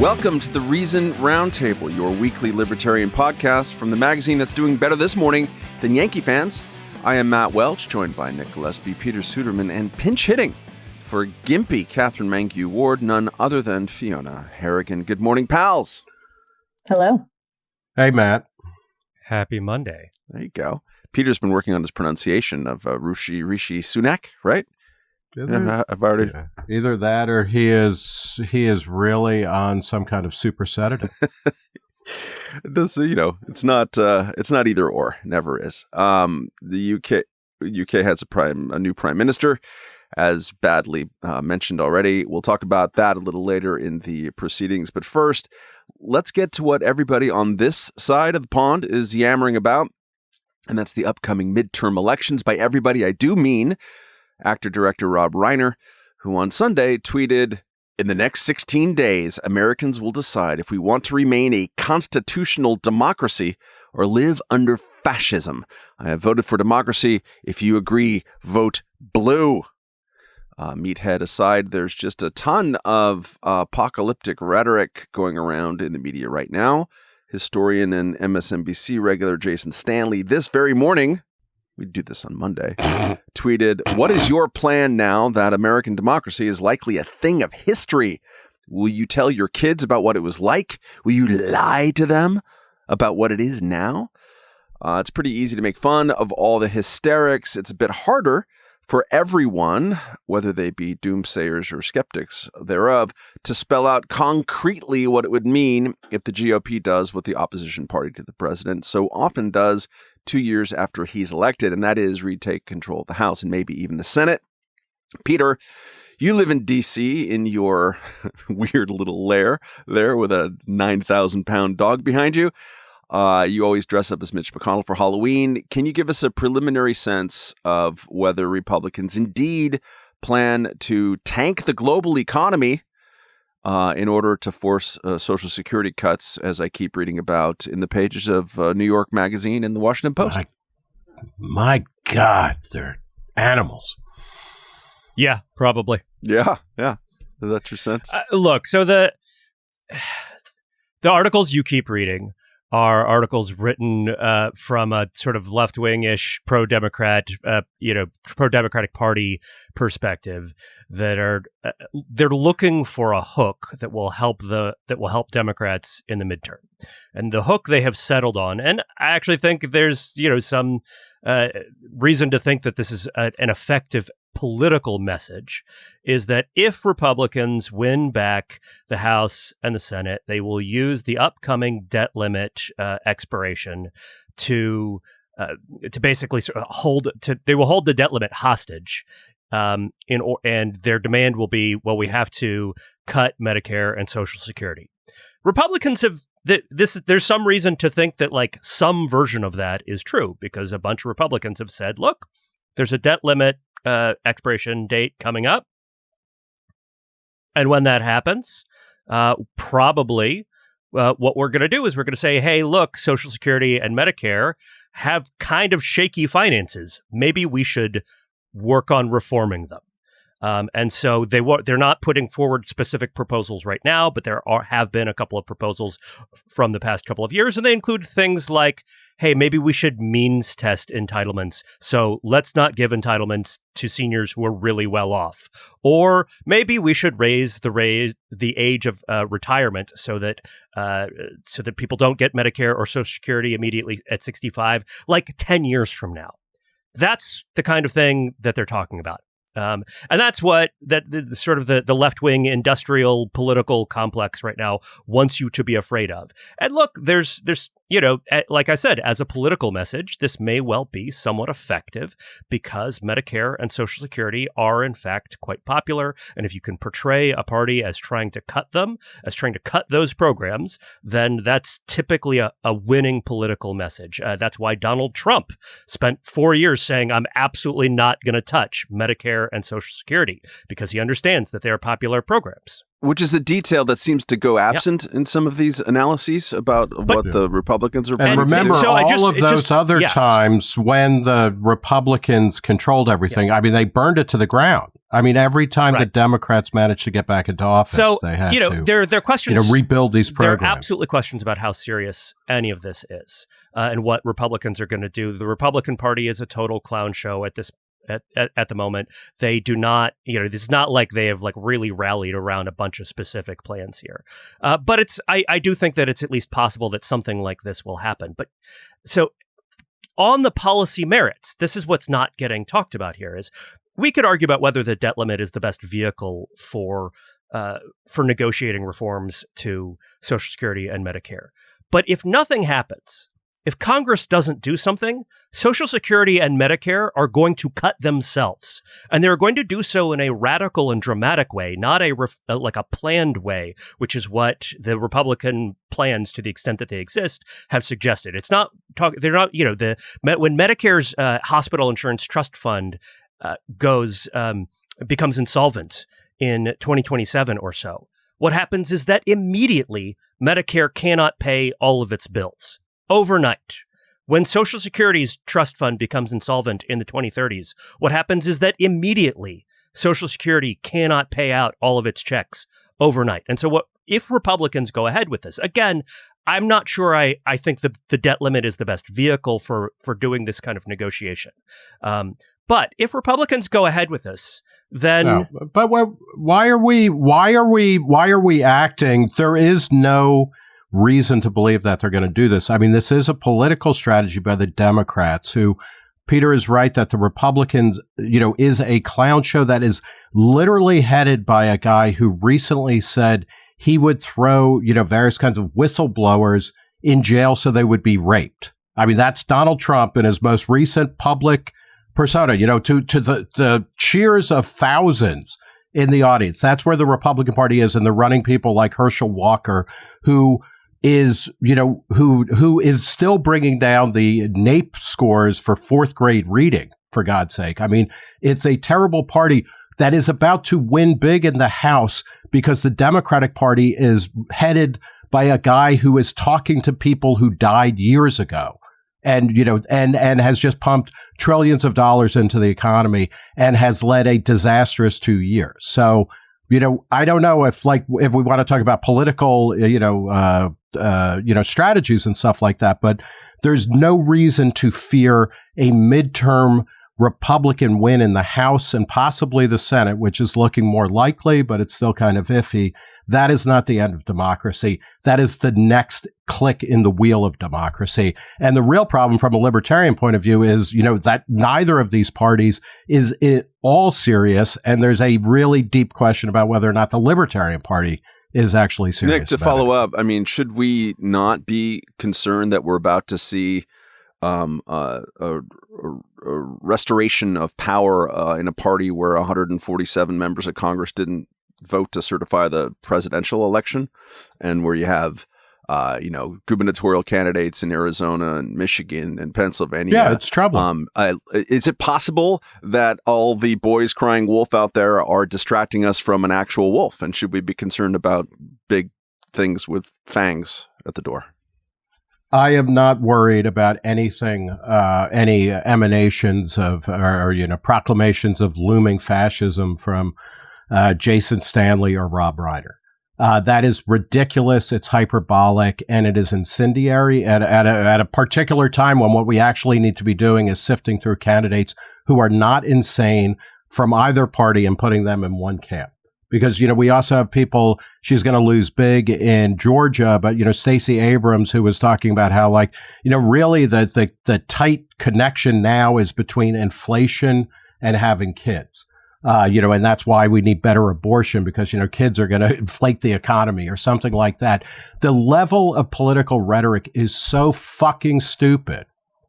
Welcome to the Reason Roundtable, your weekly libertarian podcast from the magazine that's doing better this morning than Yankee fans. I am Matt Welch, joined by Nick Gillespie, Peter Suderman, and pinch hitting for Gimpy Katherine Mangu Ward, none other than Fiona Harrigan. Good morning, pals. Hello. Hey, Matt. Happy Monday. There you go. Peter's been working on this pronunciation of uh, Rishi Rishi Sunak, right? Either, I've already. yeah. Either that or he is he is really on some kind of super sedative. this you know it's not uh it's not either or never is um the uk uk has a prime a new prime minister as badly uh, mentioned already we'll talk about that a little later in the proceedings but first let's get to what everybody on this side of the pond is yammering about and that's the upcoming midterm elections by everybody i do mean actor director rob reiner who on sunday tweeted in the next 16 days, Americans will decide if we want to remain a constitutional democracy or live under fascism. I have voted for democracy. If you agree, vote blue. Uh, meathead aside, there's just a ton of uh, apocalyptic rhetoric going around in the media right now. Historian and MSNBC regular Jason Stanley, this very morning, we do this on Monday, tweeted, What is your plan now that American democracy is likely a thing of history? Will you tell your kids about what it was like? Will you lie to them about what it is now? Uh, it's pretty easy to make fun of all the hysterics. It's a bit harder for everyone, whether they be doomsayers or skeptics thereof, to spell out concretely what it would mean if the GOP does what the opposition party to the president so often does two years after he's elected, and that is retake control of the House and maybe even the Senate. Peter, you live in D.C. in your weird little lair there with a 9,000 pound dog behind you. Uh, you always dress up as Mitch McConnell for Halloween. Can you give us a preliminary sense of whether Republicans indeed plan to tank the global economy uh, in order to force uh, Social Security cuts, as I keep reading about in the pages of uh, New York Magazine and the Washington Post? My, my God, they're animals. Yeah, probably. Yeah, yeah. Is that your sense? Uh, look, so the the articles you keep reading are articles written uh, from a sort of left wing ish pro Democrat, uh, you know, pro Democratic Party perspective that are uh, they're looking for a hook that will help the that will help Democrats in the midterm, and the hook they have settled on, and I actually think there's you know some uh, reason to think that this is a, an effective political message is that if Republicans win back the House and the Senate, they will use the upcoming debt limit uh, expiration to uh, to basically sort of hold to they will hold the debt limit hostage. Um, in or, and their demand will be, well, we have to cut Medicare and Social Security. Republicans have th- this. There's some reason to think that like some version of that is true because a bunch of Republicans have said, look, there's a debt limit uh, expiration date coming up. And when that happens, uh, probably uh, what we're going to do is we're going to say, hey, look, Social Security and Medicare have kind of shaky finances. Maybe we should work on reforming them. Um, and so they were they're not putting forward specific proposals right now, but there are have been a couple of proposals from the past couple of years, and they include things like, hey, maybe we should means test entitlements. So let's not give entitlements to seniors who are really well off, or maybe we should raise the raise the age of uh, retirement so that uh, so that people don't get Medicare or Social Security immediately at sixty five, like ten years from now. That's the kind of thing that they're talking about. Um, and that's what that the, the sort of the, the left wing industrial political complex right now wants you to be afraid of. And look, there's there's you know, like I said, as a political message, this may well be somewhat effective because Medicare and Social Security are, in fact, quite popular. And if you can portray a party as trying to cut them, as trying to cut those programs, then that's typically a, a winning political message. Uh, that's why Donald Trump spent four years saying, I'm absolutely not going to touch Medicare and Social Security because he understands that they are popular programs. Which is a detail that seems to go absent in some of these analyses about But- what the Republicans are. And planning to do. remember so I all just- of those just- other yeah. times when the Republicans controlled everything. I mean, they burned it to the ground. I mean, every time the Democrats managed to get back into office, So they had you know, to there there are you questions. know rebuild these there are programs. absolutely questions about how serious any of this is uh, and what Republicans are going to do. The Republican Party is a total clown show at this at, at, at the moment. They do not, you know, it's not like they have like really rallied around a bunch of specific plans here. Uh, but it's I, I do think that it's at least possible that something like this will happen. But so on the policy merits, this is what's not getting talked about here is we could argue about whether the debt limit is the best vehicle for uh, for negotiating reforms to Social Security and Medicare. But if nothing happens, if Congress doesn't do something, Social Security and Medicare are going to cut themselves, and they're going to do so in a radical and dramatic way, not a ref- uh, like a planned way, which is what the Republican plans, to the extent that they exist, have suggested. It's not talk. They're not. You know, the when Medicare's uh, hospital insurance trust fund uh, goes um, becomes insolvent in 2027 or so. What happens is that immediately Medicare cannot pay all of its bills overnight. When Social Security's trust fund becomes insolvent in the 2030s, what happens is that immediately Social Security cannot pay out all of its checks overnight. And so what if Republicans go ahead with this? Again, I'm not sure I, I think the, the debt limit is the best vehicle for, for doing this kind of negotiation. Um, but if Republicans go ahead with this, then No, but wh- why are we? Why are we? Why are we acting? There is no reason to believe that they're going to do this. I mean, this is a political strategy by the Democrats who. Peter is right that the Republicans, you know, is a clown show that is literally headed by a guy who recently said he would throw, you know, various kinds of whistleblowers in jail so they would be raped. I mean, that's Donald Trump in his most recent public persona, you know, to, to the, the cheers of thousands in the audience. That's where the Republican Party is. And they're running people like Herschel Walker, who is, you know, who, who is still bringing down the NAEP scores for fourth grade reading, for God's sake. I mean, it's a terrible party that is about to win big in the House because the Democratic Party is headed by a guy who is talking to people who died years ago and you know and and has just pumped trillions of dollars into the economy and has led a disastrous 2 years. So, you know, I don't know if like if we want to talk about political, you know, uh uh you know, strategies and stuff like that, but there's no reason to fear a midterm Republican win in the House and possibly the Senate, which is looking more likely, but it's still kind of iffy. That is not the end of democracy. That is the next click in the wheel of democracy. And the real problem from a libertarian point of view is, you know, that neither of these parties is at all serious. And there's a really deep question about whether or not the Libertarian Party is actually serious. Nick, to follow it. up, I mean, should we not be concerned that we're about to see um, uh, a, a, a restoration of power uh, in a party where 147 members of Congress didn't vote to certify the presidential election, and where you have, uh, you know, gubernatorial candidates in Arizona and Michigan and Pennsylvania. Yeah, it's trouble. Um, I, is it possible that all the boys crying wolf out there are distracting us from an actual wolf? And should we be concerned about big things with fangs at the door? I am not worried about anything, uh, any emanations of, or, you know, proclamations of looming fascism from uh, Jason Stanley or Rob Reiner. Uh, that is ridiculous. It's hyperbolic and it is incendiary at, at, a, at a particular time when what we actually need to be doing is sifting through candidates who are not insane from either party and putting them in one camp. Because, you know, we also have people, she's going to lose big in Georgia, but, you know, Stacey Abrams, who was talking about how, like, you know, really the, the, the tight connection now is between inflation and having kids. Uh, you know, and that's why we need better abortion because, you know, kids are going to inflate the economy or something like that. The level of political rhetoric is so fucking stupid.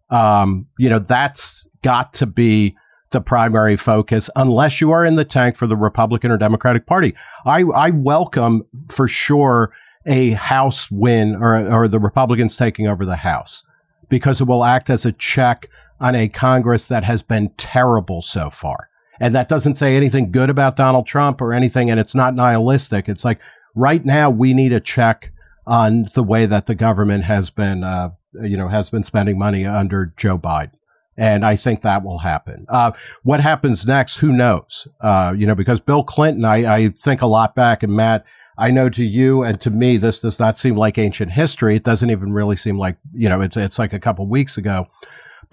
Um, you know, that's got to be the primary focus unless you are in the tank for the Republican or Democratic Party. I, I welcome for sure a House win or, or the Republicans taking over the House because it will act as a check on a Congress that has been terrible so far. And that doesn't say anything good about Donald Trump or anything, and it's not nihilistic. It's like right now we need a check on the way that the government has been, uh, you know, has been spending money under Joe Biden. And I think that will happen. Uh, what happens next? Who knows? Uh, you know, because Bill Clinton, I, I think a lot back, and Matt, I know to you and to me, this does not seem like ancient history. It doesn't even really seem like, you know, it's, it's like a couple weeks ago.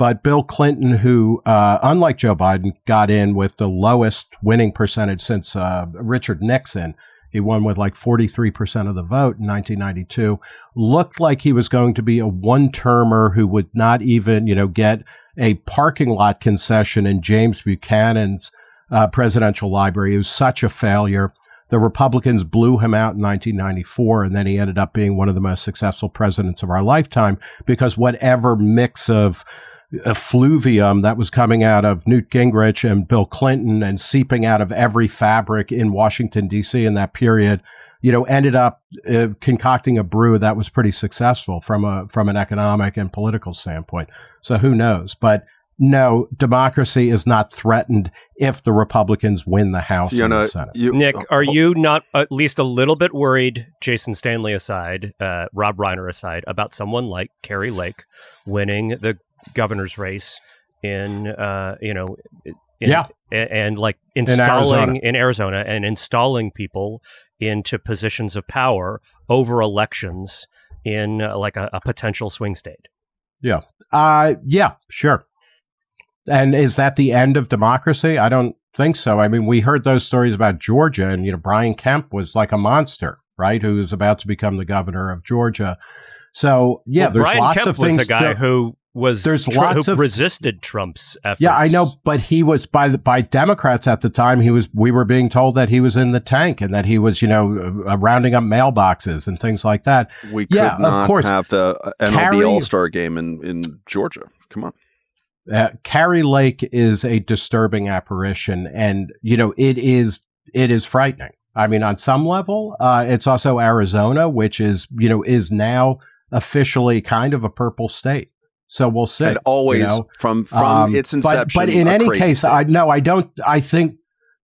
But Bill Clinton, who, uh, unlike Joe Biden, got in with the lowest winning percentage since uh, Richard Nixon, he won with like 43% of the vote in 1992, looked like he was going to be a one termer who would not even, you know, get a parking lot concession in James Buchanan's uh, presidential library. It was such a failure. The Republicans blew him out in 1994, and then he ended up being one of the most successful presidents of our lifetime because whatever mix of effluvium that was coming out of Newt Gingrich and Bill Clinton and seeping out of every fabric in Washington, D.C. in that period, you know, ended up uh, concocting a brew that was pretty successful from a from an economic and political standpoint. So who knows? But no, democracy is not threatened if the Republicans win the House Fiona, and the Senate. You, Nick, oh, are oh. you not at least a little bit worried, Jason Stanley aside, uh, Rob Reiner aside, about someone like Kari Lake winning the governor's race in, uh, you know, in, yeah, and, and like installing in Arizona. in Arizona and installing people into positions of power over elections in uh, like a, a potential swing state? Yeah. Uh, yeah, sure. And is that the end of democracy? I don't think so. I mean, we heard those stories about Georgia, and you know, Brian Kemp was like a monster, right? Who was about to become the governor of Georgia. So yeah, well, there's Brian lots Kemp of things. Was the guy who was there's tr- lots who of resisted Trump's efforts. Yeah, I know, but he was by the by Democrats at the time. He was. We were being told that he was in the tank and that he was, you know, uh, rounding up mailboxes and things like that. We could yeah, not of course. have the MLB All Star game in in Georgia. Come on. Uh, Kari Lake is a disturbing apparition, and you know it is it is frightening. I mean, on some level, uh, it's also Arizona, which is you know is now officially kind of a purple state. So we'll see. And always you know? from from um, its inception. But, but in any case, state. I no, I don't. I think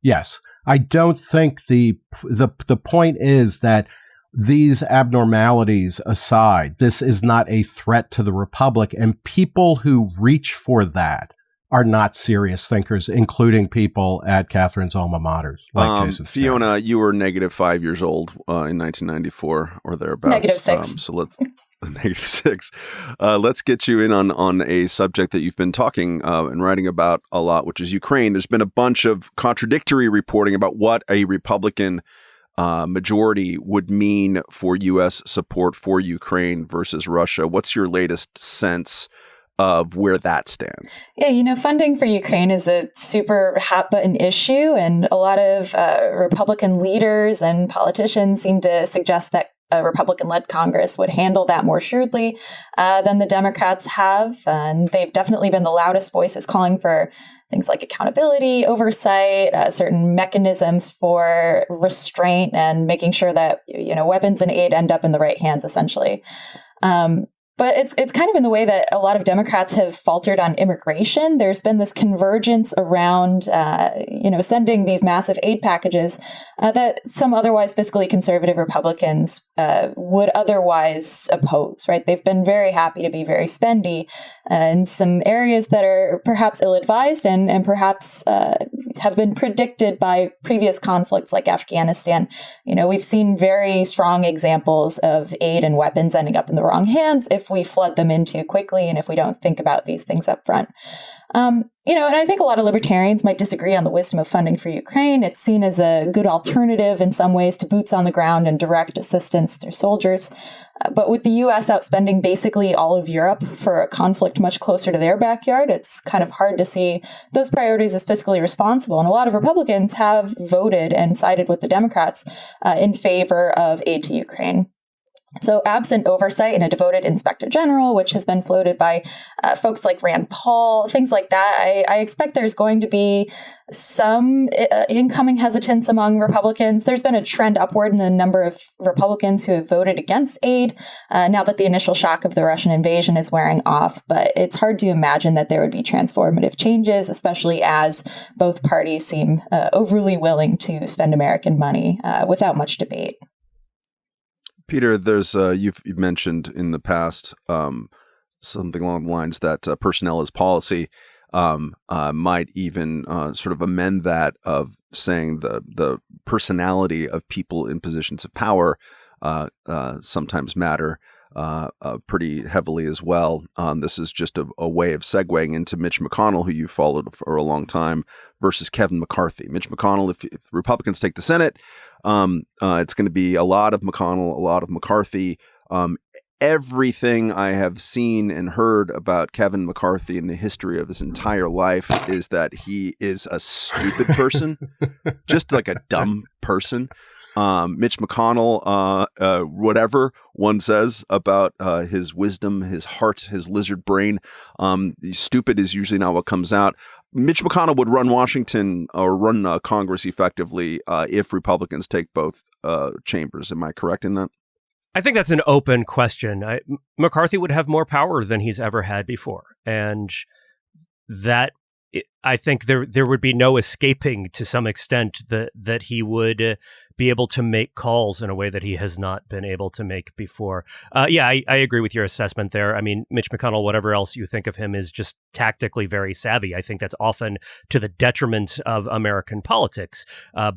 yes, I don't think the the the point is that these abnormalities aside, this is not a threat to the republic. And people who reach for that are not serious thinkers, including people at Katherine's alma maters. Like um, Fiona, you were negative five years old uh, in 1994 or thereabouts. Negative six. Um, so let's. negative six. Uh, let's get you in on on a subject that you've been talking uh, and writing about a lot, which is Ukraine. There's been a bunch of contradictory reporting about what a Republican uh, majority would mean for U.S. support for Ukraine versus Russia. What's your latest sense of where that stands? Yeah, you know, funding for Ukraine is a super hot button issue, and a lot of uh, Republican leaders and politicians seem to suggest that a Republican led Congress would handle that more shrewdly uh, than the Democrats have. And they've definitely been the loudest voices calling for things like accountability, oversight, uh, certain mechanisms for restraint, and making sure that you know weapons and aid end up in the right hands, essentially. Um, but it's it's kind of in the way that a lot of Democrats have faltered on immigration. There's been this convergence around, uh, you know, sending these massive aid packages uh, that some otherwise fiscally conservative Republicans uh, would otherwise oppose. Right? They've been very happy to be very spendy uh, in some areas that are perhaps ill-advised and and perhaps uh, have been predicted by previous conflicts like Afghanistan. You know, we've seen very strong examples of aid and weapons ending up in the wrong hands if we flood them in too quickly and if we don't think about these things up front. Um, you know, and I think a lot of libertarians might disagree on the wisdom of funding for Ukraine. It's seen as a good alternative in some ways to boots on the ground and direct assistance through soldiers. Uh, but with the US outspending basically all of Europe for a conflict much closer to their backyard, it's kind of hard to see those priorities as fiscally responsible. And a lot of Republicans have voted and sided with the Democrats uh, in favor of aid to Ukraine. So, absent oversight and a devoted inspector general, which has been floated by uh, folks like Rand Paul, things like that, I, I expect there's going to be some uh, incoming hesitance among Republicans. There's been a trend upward in the number of Republicans who have voted against aid uh, now that the initial shock of the Russian invasion is wearing off. But it's hard to imagine that there would be transformative changes, especially as both parties seem uh, overly willing to spend American money uh, without much debate. Peter, there's uh, you've, you've, mentioned in the past um, something along the lines that uh, personnel is policy. Um, uh, might even uh, sort of amend that of saying the the personality of people in positions of power uh, uh, pretty heavily as well. Um, this is just a, a, way of segueing into Mitch McConnell, who you followed for a long time, versus Kevin McCarthy. Mitch McConnell, if, if Republicans take the Senate, um, uh, it's going to be a lot of McConnell, a lot of McCarthy. Um, everything I have seen and heard about Kevin McCarthy in the history of his entire life is that he is a stupid person, just like a dumb person. Um, Mitch McConnell, uh, uh, whatever one says about uh, his wisdom, his heart, his lizard brain, um, stupid is usually not what comes out. Mitch McConnell would run Washington or run uh, Congress effectively uh, if Republicans take both uh, chambers. Am I correct in that? I think that's an open question. I, McCarthy would have more power than he's ever had before, and that I think there there would be no escaping to some extent that that he would uh, be able to make calls in a way that he has not been able to make before. Uh, yeah, I, I, agree with your assessment there. I mean, Mitch McConnell, whatever else you think of him, is just tactically very savvy. I think that's often to the detriment of American politics. Uh,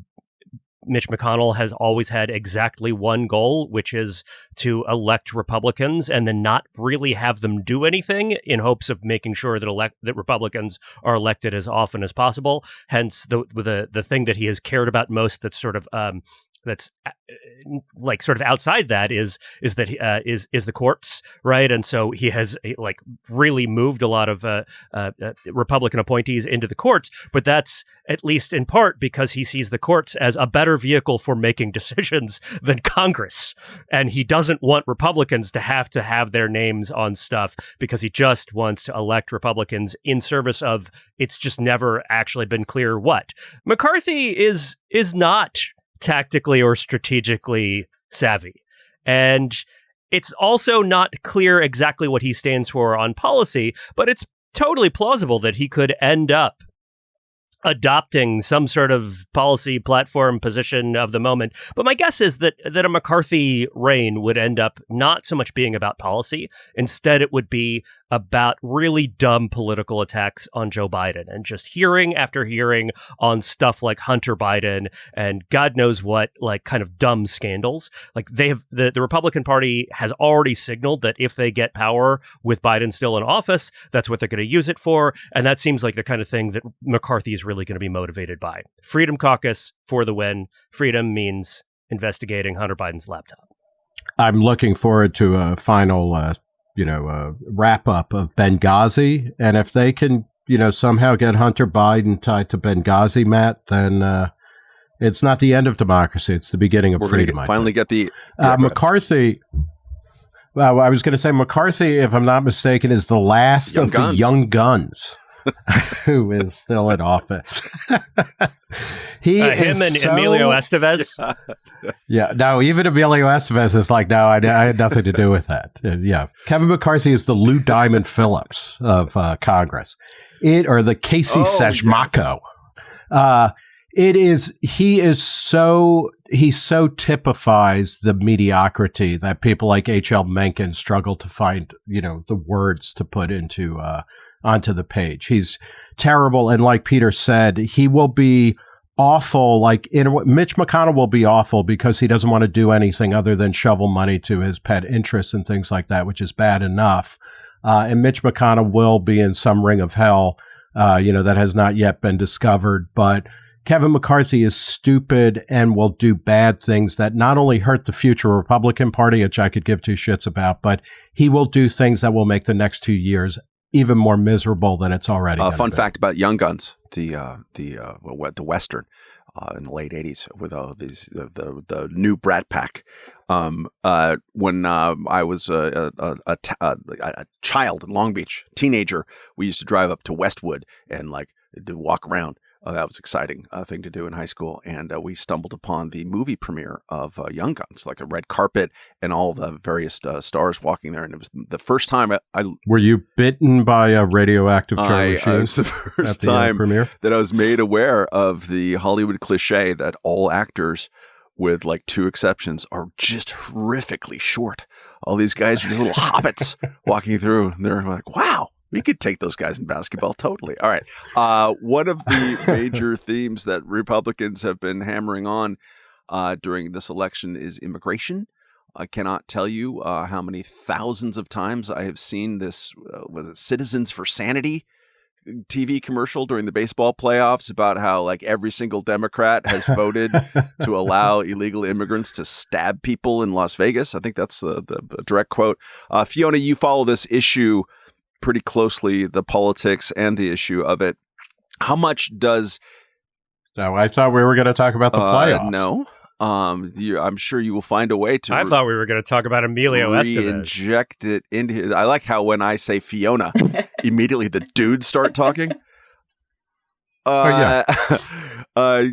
Mitch McConnell has always had exactly one goal, which is to elect Republicans and then not really have them do anything in hopes of making sure that elect that Republicans are elected as often as possible. Hence, the the the thing that he has cared about most that's sort of um, that's uh, like sort of outside that is is that uh, is is the courts right? And so he has like really moved a lot of uh, uh, uh, republican appointees into the courts but that's at least in part because he sees the courts as a better vehicle for making decisions than congress. And he doesn't want republicans to have to have their names on stuff because he just wants to elect republicans in service of it's just never actually been clear what. Mccarthy is is not tactically or strategically savvy. And it's also not clear exactly what he stands for on policy, but it's totally plausible that he could end up adopting some sort of policy platform position of the moment. But my guess is that that a McCarthy reign would end up not so much being about policy. Instead, it would be about really dumb political attacks on Joe Biden and just hearing after hearing on stuff like Hunter Biden and God knows what, like kind of dumb scandals. Like they have the, the Republican Party has already signaled that if they get power with Biden still in office, that's what they're going to use it for. And that seems like the kind of thing that McCarthy is really going to be motivated by. Freedom Caucus for the win. Freedom means investigating Hunter Biden's laptop. I'm looking forward to a final, uh, you know, uh, wrap up of Benghazi, and if they can, you know, somehow get Hunter Biden tied to Benghazi, Matt, then uh, it's not the end of democracy; it's the beginning of We're freedom. Get, finally, get the yeah, uh, McCarthy. Well, I was going to say McCarthy, if I'm not mistaken, is the last young of guns. the young guns. who is still in office. he uh, him and so, Emilio Estevez. yeah, no, even Emilio Estevez is like, no, I, I had nothing to do with that. Uh, yeah, Kevin McCarthy is the Lou Diamond Phillips of uh, Congress, it or the Casey oh, Siemaszko. Yes. Uh, it is he is so he so typifies the mediocrity that people like H.L. Mencken struggle to find you know the words to put into uh, onto the page. He's terrible, and like Peter said, he will be awful. Like in, Mitch McConnell will be awful because he doesn't want to do anything other than shovel money to his pet interests and things like that, which is bad enough. Uh, and Mitch McConnell will be in some ring of hell, uh, you know, that has not yet been discovered. But Kevin McCarthy is stupid and will do bad things that not only hurt the future Republican Party, which I could give two shits about, but he will do things that will make the next two years even more miserable than it's already. Uh, fun fact about Young Guns, the uh, the uh, the Western. uh, in the late '80s with uh, these the, the, the new Brat Pack. Um, uh, when uh, I was a, a, a, a, a child in Long Beach, teenager, we used to drive up to Westwood and like walk around uh, that was exciting uh, thing to do in high school, and uh, we stumbled upon the movie premiere of uh, Young Guns, like a red carpet and all the various uh, stars walking there. And it was the first time I, I were you bitten by a radioactive Charlie Sheen? was the first the, uh, time premiere? that I was made aware of the Hollywood cliche that all actors, with like two exceptions, are just horrifically short. All these guys are just little hobbits walking through, and they're like, "Wow." We could take those guys in basketball totally. All right. Uh, one of the major themes that Republicans have been hammering on uh, during this election is immigration. I cannot tell you uh, how many thousands of times I have seen this. Uh, was it Citizens for Sanity TV commercial during the baseball playoffs about how like every single Democrat has voted to allow illegal immigrants to stab people in Las Vegas. I think that's the, the direct quote. Uh, Fiona, you follow this issue pretty closely the politics and the issue of it. How much does? No, I thought we were going to talk about the uh, playoffs. No, um, you, I'm sure you will find a way to. I re- thought we were going to talk about Emilio Estevez. Inject it into. I like how when I say Fiona, immediately the dudes start talking. Uh, oh, yeah. Uh, uh,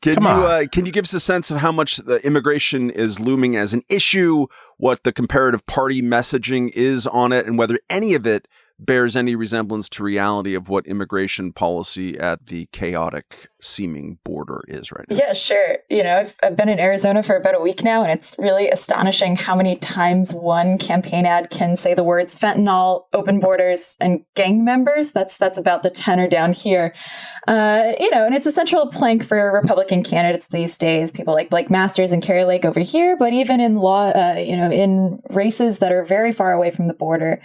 can Come you uh, can you give us a sense of how much the immigration is looming as an issue? What the comparative party messaging is on it, and whether any of it bears any resemblance to reality of what immigration policy at the chaotic seeming border is right now. Yeah, sure. You know, I've, I've been in Arizona for about a week now, and it's really astonishing how many times one campaign ad can say the words fentanyl, open borders, and gang members. That's that's about the tenor down here. Uh, you know, and it's a central plank for Republican candidates these days. People like Blake Masters and Kari Lake over here, but even in law, uh, you know, in races that are very far away from the border,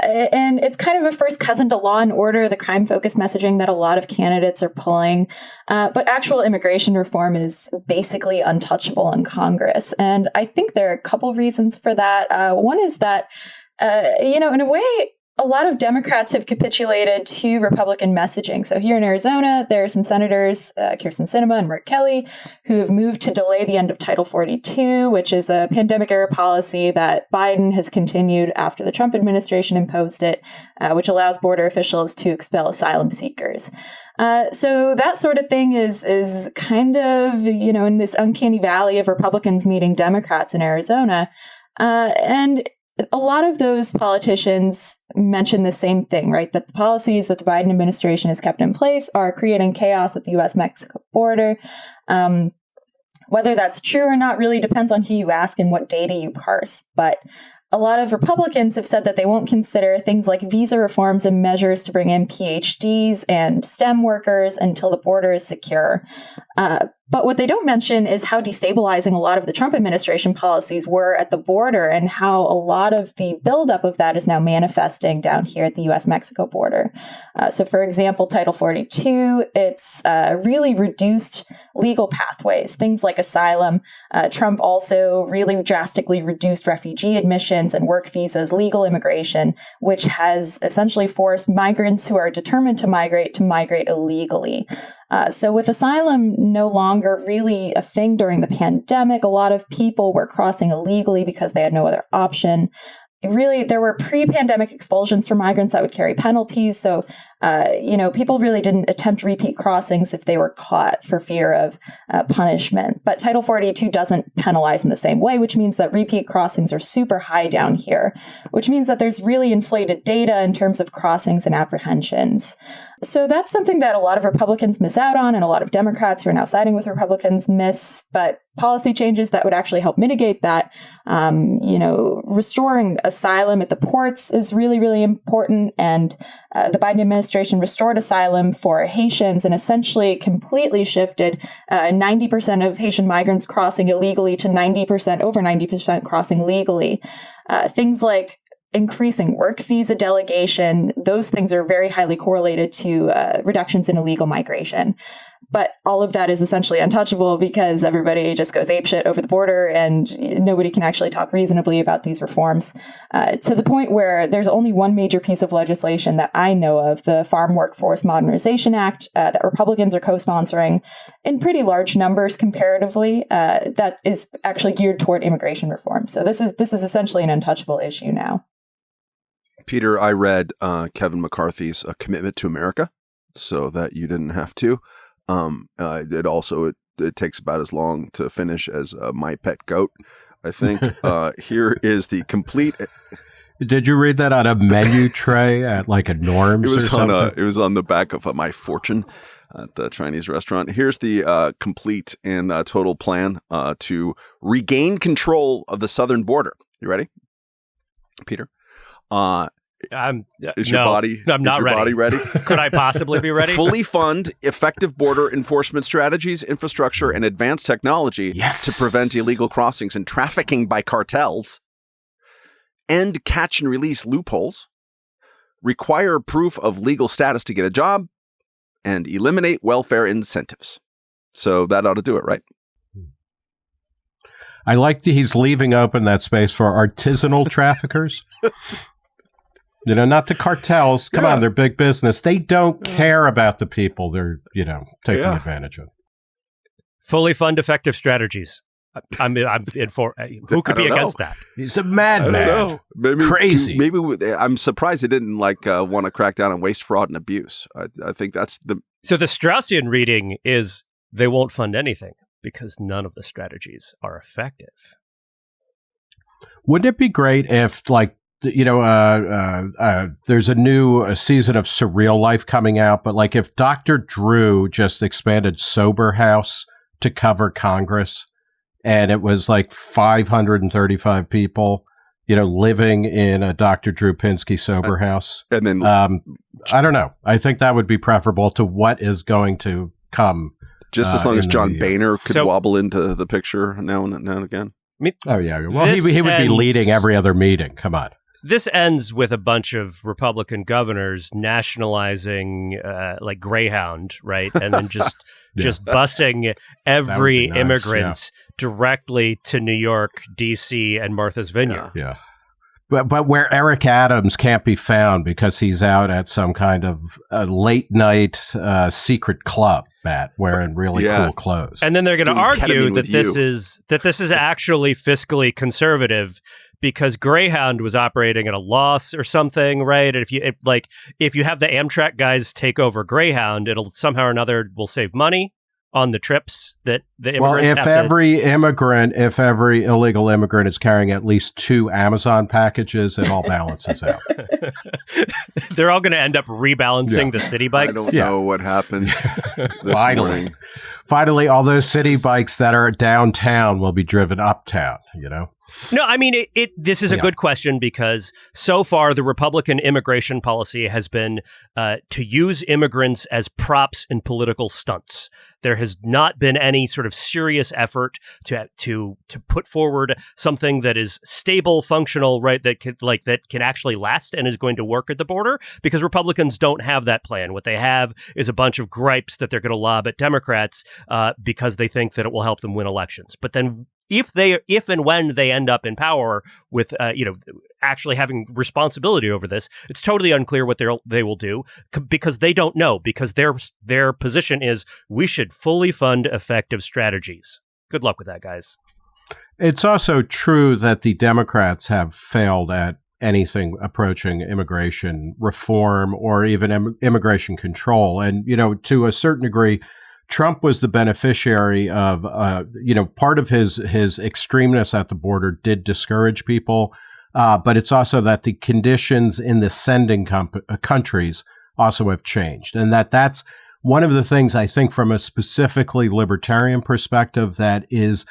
and it's kind of a first cousin to law and order, the crime focused messaging that a lot of candidates are pulling. Uh, but actual immigration reform is basically untouchable in Congress. And I think there are a couple reasons for that. Uh, one is that, uh, you know, in a way, a lot of Democrats have capitulated to Republican messaging. So here in Arizona, there are some senators, uh, Kyrsten Sinema and Mark Kelly, who have moved to delay the end of Title 42, which is a pandemic era policy that Biden has continued after the Trump administration imposed it, uh, which allows border officials to expel asylum seekers. Uh, so that sort of thing is is kind of you know in this uncanny valley of Republicans meeting Democrats in Arizona. Uh, and a lot of those politicians mention the same thing, right? That the policies that the Biden administration has kept in place are creating chaos at the US Mexico border. Um, whether that's true or not really depends on who you ask and what data you parse. But a lot of Republicans have said that they won't consider things like visa reforms and measures to bring in PhDs and STEM workers until the border is secure. Uh, but what they don't mention is how destabilizing a lot of the Trump administration policies were at the border and how a lot of the buildup of that is now manifesting down here at the US Mexico border. Uh, so, for example, Title 42, it's uh, really reduced legal pathways, things like asylum. Uh, Trump also really drastically reduced refugee admissions and work visas, legal immigration, which has essentially forced migrants who are determined to migrate to migrate illegally. Uh, so, with asylum no longer really a thing during the pandemic, a lot of people were crossing illegally because they had no other option. Really there were pre-pandemic expulsions for migrants that would carry penalties. So uh, you know people really didn't attempt repeat crossings if they were caught for fear of uh, punishment but title 42 doesn't penalize in the same way which means that repeat crossings are super high down here which means that there's really inflated data in terms of crossings and apprehensions so that's something that a lot of republicans miss out on and a lot of democrats who are now siding with republicans miss but policy changes that would actually help mitigate that. Um, you know, restoring asylum at the ports is really, really important. And uh, the Biden administration restored asylum for Haitians and essentially completely shifted uh, 90% of Haitian migrants crossing illegally to 90%, over 90% crossing legally. Uh, things like increasing work visa delegation. Those things are very highly correlated to uh, reductions in illegal migration. But all of that is essentially untouchable because everybody just goes apeshit over the border and nobody can actually talk reasonably about these reforms. Uh, to the point where there's only one major piece of legislation that I know of, the Farm Workforce Modernization Act, uh, that Republicans are co sponsoring in pretty large numbers comparatively, uh, that is actually geared toward immigration reform. So this is, this is essentially an untouchable issue now. Peter, I read uh, Kevin McCarthy's uh, Commitment to America so that you didn't have to. Um, uh, it also it, it takes about as long to finish as uh, my pet goat. I think uh, here is the complete. Did you read that on a menu tray at like a Norms? It was on a, It was on the back of my fortune at the Chinese restaurant. Here's the uh, complete and uh, total plan uh, to regain control of the southern border. You ready, Peter? Uh, I'm is your no, body? I'm is not your ready. Body ready? Could I possibly be ready? fully fund effective border enforcement strategies, infrastructure, and advanced technology Yes. to prevent illegal crossings and trafficking by cartels, end catch and release loopholes, require proof of legal status to get a job, and eliminate welfare incentives. So that ought to do it, right? I like that he's leaving open that space for artisanal traffickers. You know, not the cartels. Come Yeah. on, they're big business. They don't care about the people they're, you know, taking Yeah. advantage of. Fully fund effective strategies. I- I'm I'm in for who could be don't against that? He's a madman. Maybe Crazy. Maybe I'm surprised they didn't like uh, want to crack down on waste, fraud, and abuse. I, I think that's the So the Straussian reading is they won't fund anything because none of the strategies are effective. Wouldn't it be great if, like, th- you know, uh, uh, uh, there's a new uh, season of Surreal Life coming out, but like if Dr. Drew just expanded Sober House to cover Congress and it was like 535 people, you know, living in a Dr. Drew Pinsky Sober House. and then Um, I don't know. I think that would be preferable to what is going to come. just as uh, long as John the- Boehner could So- wobble into the picture now and now and again. Oh, yeah. Well, he, he would be leading every other meeting. Come on. This ends with a bunch of Republican governors nationalizing uh, like Greyhound, right? And then just Yeah. just busing every nice, immigrant directly to New York, D.C., and Martha's Vineyard. Yeah. But, but where Eric Adams can't be found because he's out at some kind of uh, late night uh, secret club, Matt, wearing really Yeah. cool clothes. And then they're going to argue that this you. is that this is actually fiscally conservative because Greyhound was operating at a loss or something, right? And if you if, like if you have the Amtrak guys take over Greyhound, it'll somehow or another will save money on the trips that the well, immigrants if have to every immigrant, if every illegal immigrant is carrying at least two Amazon packages, it all balances out. They're all going to end up rebalancing Yeah. the city bikes. I bikes. don't Yeah. know what happened this Finally. morning. Finally, all those city bikes that are downtown will be driven uptown, you know? No, I mean it, it this is a Yeah. good question because so far the Republican immigration policy has been uh, to use immigrants as props in political stunts. There has not been any sort of serious effort to to to put forward something that is stable, functional, right? That can like that can actually last and is going to work at the border. Because Republicans don't have that plan. What they have is a bunch of gripes that they're going to lob at Democrats uh, because they think that it will help them win elections. But then if they if and when they end up in power with uh, you know actually having responsibility over this it's totally unclear what they they will do because they don't know because their their position is we should fully fund effective strategies good luck with that guys It's also true that the Democrats have failed at anything approaching immigration reform or even Im- immigration control. And, you know, to a certain degree, Trump was the beneficiary of, uh, you know, part of his his extremeness at the border did discourage people, uh, but it's also that the conditions in the sending uh, countries also have changed, and that that's one of the things I think from a specifically libertarian perspective that is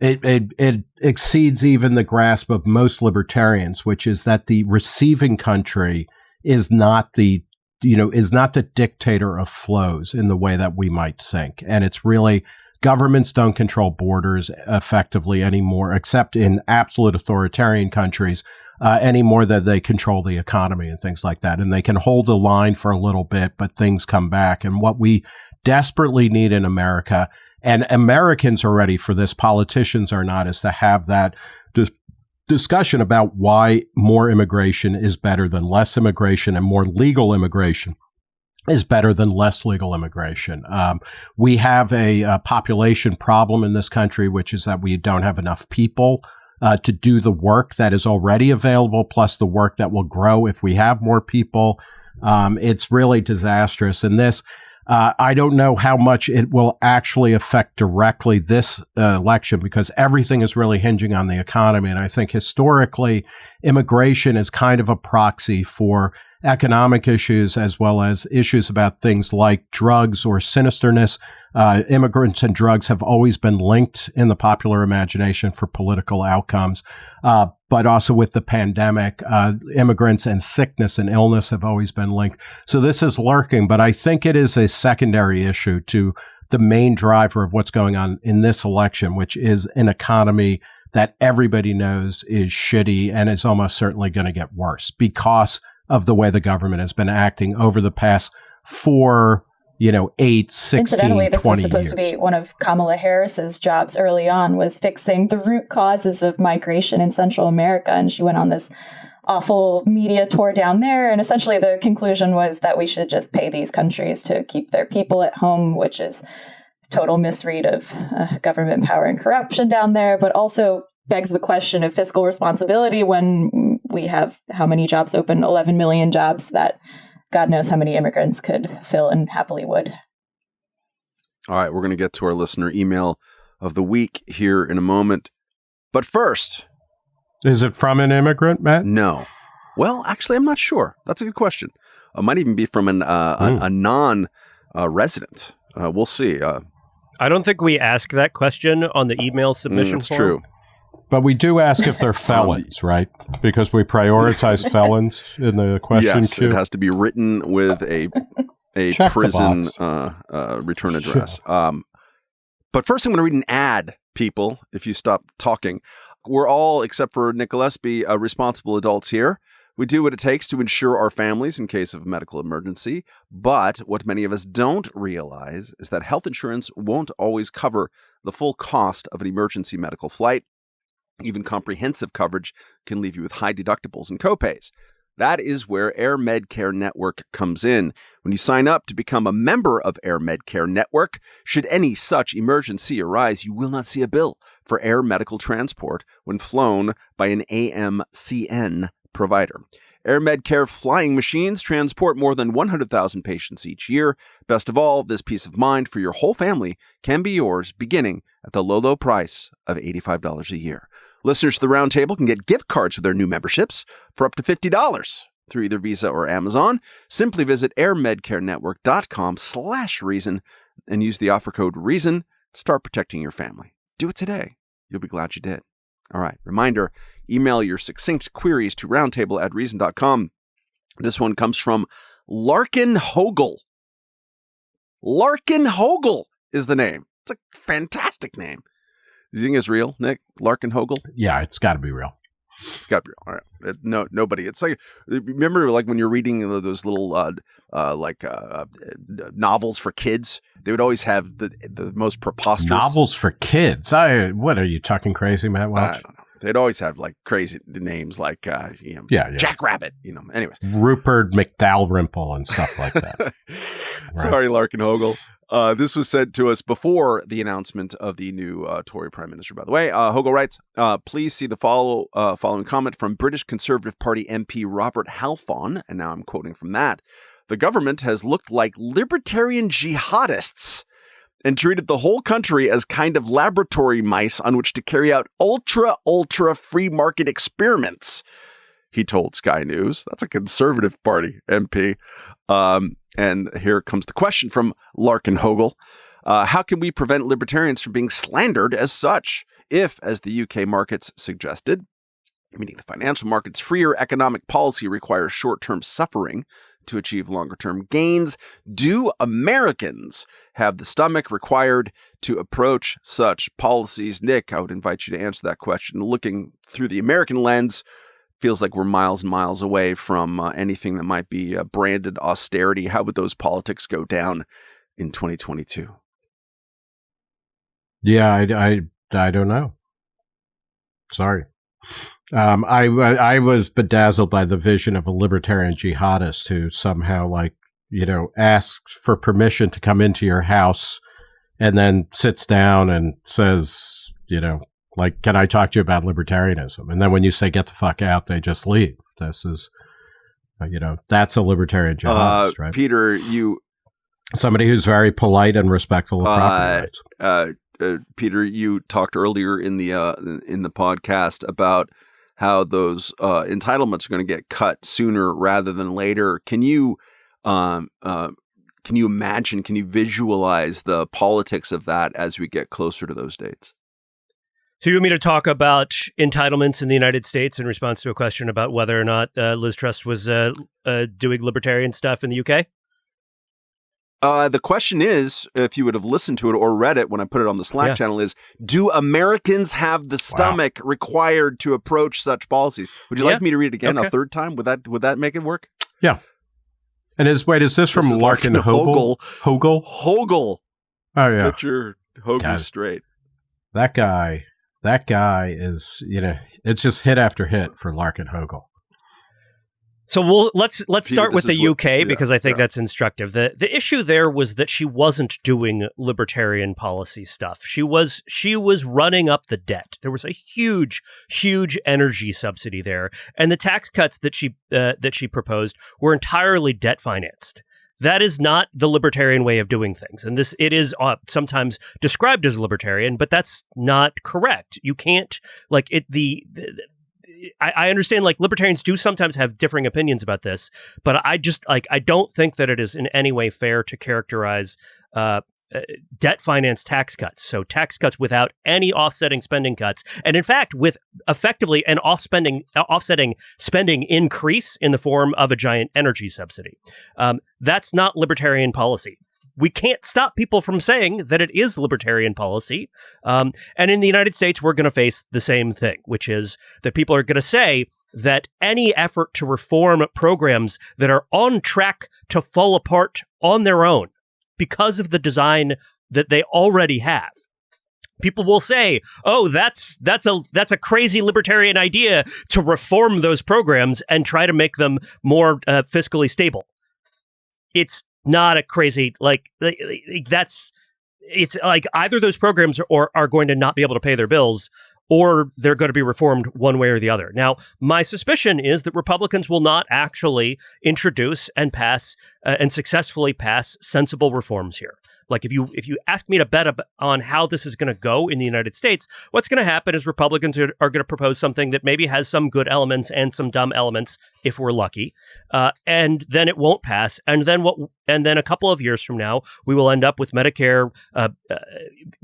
it, it it exceeds even the grasp of most libertarians, which is that the receiving country is not the you know is not the dictator of flows in the way that we might think, and it's really governments don't control borders effectively anymore, except in absolute authoritarian countries. uh, any more than they control the economy and things like that. And they can hold the line for a little bit, but things come back. And what we desperately need in America, and Americans are ready for this, politicians are not, is to have that discussion about why more immigration is better than less immigration and more legal immigration is better than less legal immigration. Um, we have a, a, population problem in this country, which is that we don't have enough people uh, to do the work that is already available, plus the work that will grow if we have more people. Um, it's really disastrous. And this, uh, I don't know how much it will actually affect directly this uh, election because everything is really hinging on the economy. And I think historically, immigration is kind of a proxy for economic issues as well as issues about things like drugs or sinisterness. Uh, immigrants and drugs have always been linked in the popular imagination for political outcomes. Uh, but also with the pandemic, uh, immigrants and sickness and illness have always been linked. So this is lurking, but I think it is a secondary issue to the main driver of what's going on in this election, which is an economy that everybody knows is shitty and is almost certainly going to get worse because of the way the government has been acting over the past four, you know, eight, 16, Incidentally, this was supposed years. to be one of Kamala Harris's jobs early on was fixing the root causes of migration in Central America. And she went on this awful media tour down there. And essentially the conclusion was that we should just pay these countries to keep their people at home, which is total misread of uh, government power and corruption down there, but also begs the question of fiscal responsibility when we have how many jobs open 11 million jobs that god knows how many immigrants could fill and happily would all right we're going to get to our listener email of the week here in a moment but first is it from an immigrant matt no well actually i'm not sure that's a good question it might even be from an uh, mm. a, hmm. a, non uh, resident uh, we'll see uh, I don't think we ask that question on the email submission. Mm, that's form. true. But we do ask if they're felons, right? Because we prioritize felons in the question yes, queue. it has to be written with a a Check prison uh, uh, return address. Um, but first, I'm going to read an ad, people. If you stop talking, we're all, except for Nick Gillespie, uh, responsible adults here. We do what it takes to ensure our families in case of a medical emergency. But what many of us don't realize is that health insurance won't always cover the full cost of an emergency medical flight even comprehensive coverage can leave you with high deductibles and copays. That is where Air Medcare Network comes in. When you sign up to become a member of Air Medcare Network, should any such emergency arise, you will not see a bill for air medical transport when flown by an AMCN provider. Air Medcare flying machines transport more than 100,000 patients each year. Best of all, this peace of mind for your whole family can be yours beginning at the low, low price of $85 a year. Listeners to the Roundtable can get gift cards with their new memberships for up to $50 through either Visa or Amazon. Simply visit airmedcarenetwork.com slash reason and use the offer code REASON to start protecting your family. Do it today. You'll be glad you did. All right. Reminder email your succinct queries to roundtable at reason.com. This one comes from Larkin Hogel. Larkin Hogel is the name. It's a fantastic name. Do you think it's real, Nick? Larkin Hogel? Yeah, it's got to be real. It's got to be real. All right. No, nobody. It's like remember, like when you're reading those little uh, uh, like uh, uh, novels for kids, they would always have the the most preposterous novels for kids. I what are you talking crazy, Matt? Welch? I don't know. They'd always have like crazy names like uh, you know, yeah, yeah. Jack Rabbit. You know, anyways, Rupert McDalrymple and stuff like that. right. Sorry, Larkin Hogel. Uh, this was sent to us before the announcement of the new uh, Tory Prime Minister, by the way. Uh, Hogel writes, uh, please see the follow uh, following comment from British Conservative Party MP Robert Halfon, and now I'm quoting from that. The government has looked like libertarian jihadists and treated the whole country as kind of laboratory mice on which to carry out ultra, ultra free market experiments. He told Sky News. That's a Conservative Party MP. Um, and here comes the question from Larkin Hogel. Uh, how can we prevent libertarians from being slandered as such? If, as the UK markets suggested, meaning the financial markets' freer economic policy requires short term suffering to achieve longer term gains, do Americans have the stomach required to approach such policies? Nick, I would invite you to answer that question looking through the American lens feels like we're miles and miles away from uh, anything that might be uh, branded austerity. How would those politics go down in 2022? Yeah, I, I, I don't know. Sorry. Um, I, I was bedazzled by the vision of a libertarian jihadist who somehow, like, you know, asks for permission to come into your house and then sits down and says, you know, like, can I talk to you about libertarianism? And then when you say get the fuck out, they just leave. This is, uh, you know, that's a libertarian jihadist, uh, right? Peter, you. Somebody who's very polite and respectful of property uh, rights. Uh, uh, Peter, you talked earlier in the in the podcast about how those entitlements are going to get cut sooner rather than later. Can you um, can you imagine? Can you visualize the politics of that as we get closer to those dates? So you want me to talk about entitlements in the United States in response to a question about whether or not uh, Liz Truss was uh, uh, doing libertarian stuff in the UK? Uh, the question is, if you would have listened to it or read it when I put it on the Slack yeah. channel, is do Americans have the stomach wow. required to approach such policies? Would you yeah. like me to read it again okay. a third time? Would that would that make it work? Yeah. And is wait, is this from this Larkin, Larkin Hogel? Hogel? Hogel. Oh yeah. Put your Hogel straight. That guy that guy is, you know, it's just hit after hit for Larkin Hogel. So we'll let's let's start with the UK what, yeah, because I think yeah. that's instructive. The the issue there was that she wasn't doing libertarian policy stuff. She was she was running up the debt. There was a huge huge energy subsidy there, and the tax cuts that she uh, that she proposed were entirely debt financed. That is not the libertarian way of doing things. And this, it is uh, sometimes described as libertarian, but that's not correct. You can't, like, it, the, the I, I, understand like libertarians do sometimes have differing opinions about this, but I just like I don't think that it is in any way fair to characterize uh, uh, debt finance tax cuts. So tax cuts without any offsetting spending cuts, and in fact, with effectively an off spending uh, offsetting spending increase in the form of a giant energy subsidy. Um, that's not libertarian policy. We can't stop people from saying that it is libertarian policy. Um, and in the United States, we're going to face the same thing, which is that people are going to say that any effort to reform programs that are on track to fall apart on their own because of the design that they already have. People will say, "Oh, that's that's a that's a crazy libertarian idea to reform those programs and try to make them more uh, fiscally stable." It's not a crazy like, that's it's like either those programs are, are going to not be able to pay their bills or they're going to be reformed one way or the other. Now, my suspicion is that Republicans will not actually introduce and pass uh, and successfully pass sensible reforms here. Like if you if you ask me to bet on how this is going to go in the United States, what's going to happen is Republicans are, are going to propose something that maybe has some good elements and some dumb elements, if we're lucky, uh, and then it won't pass. And then what? And then a couple of years from now, we will end up with Medicare uh, uh,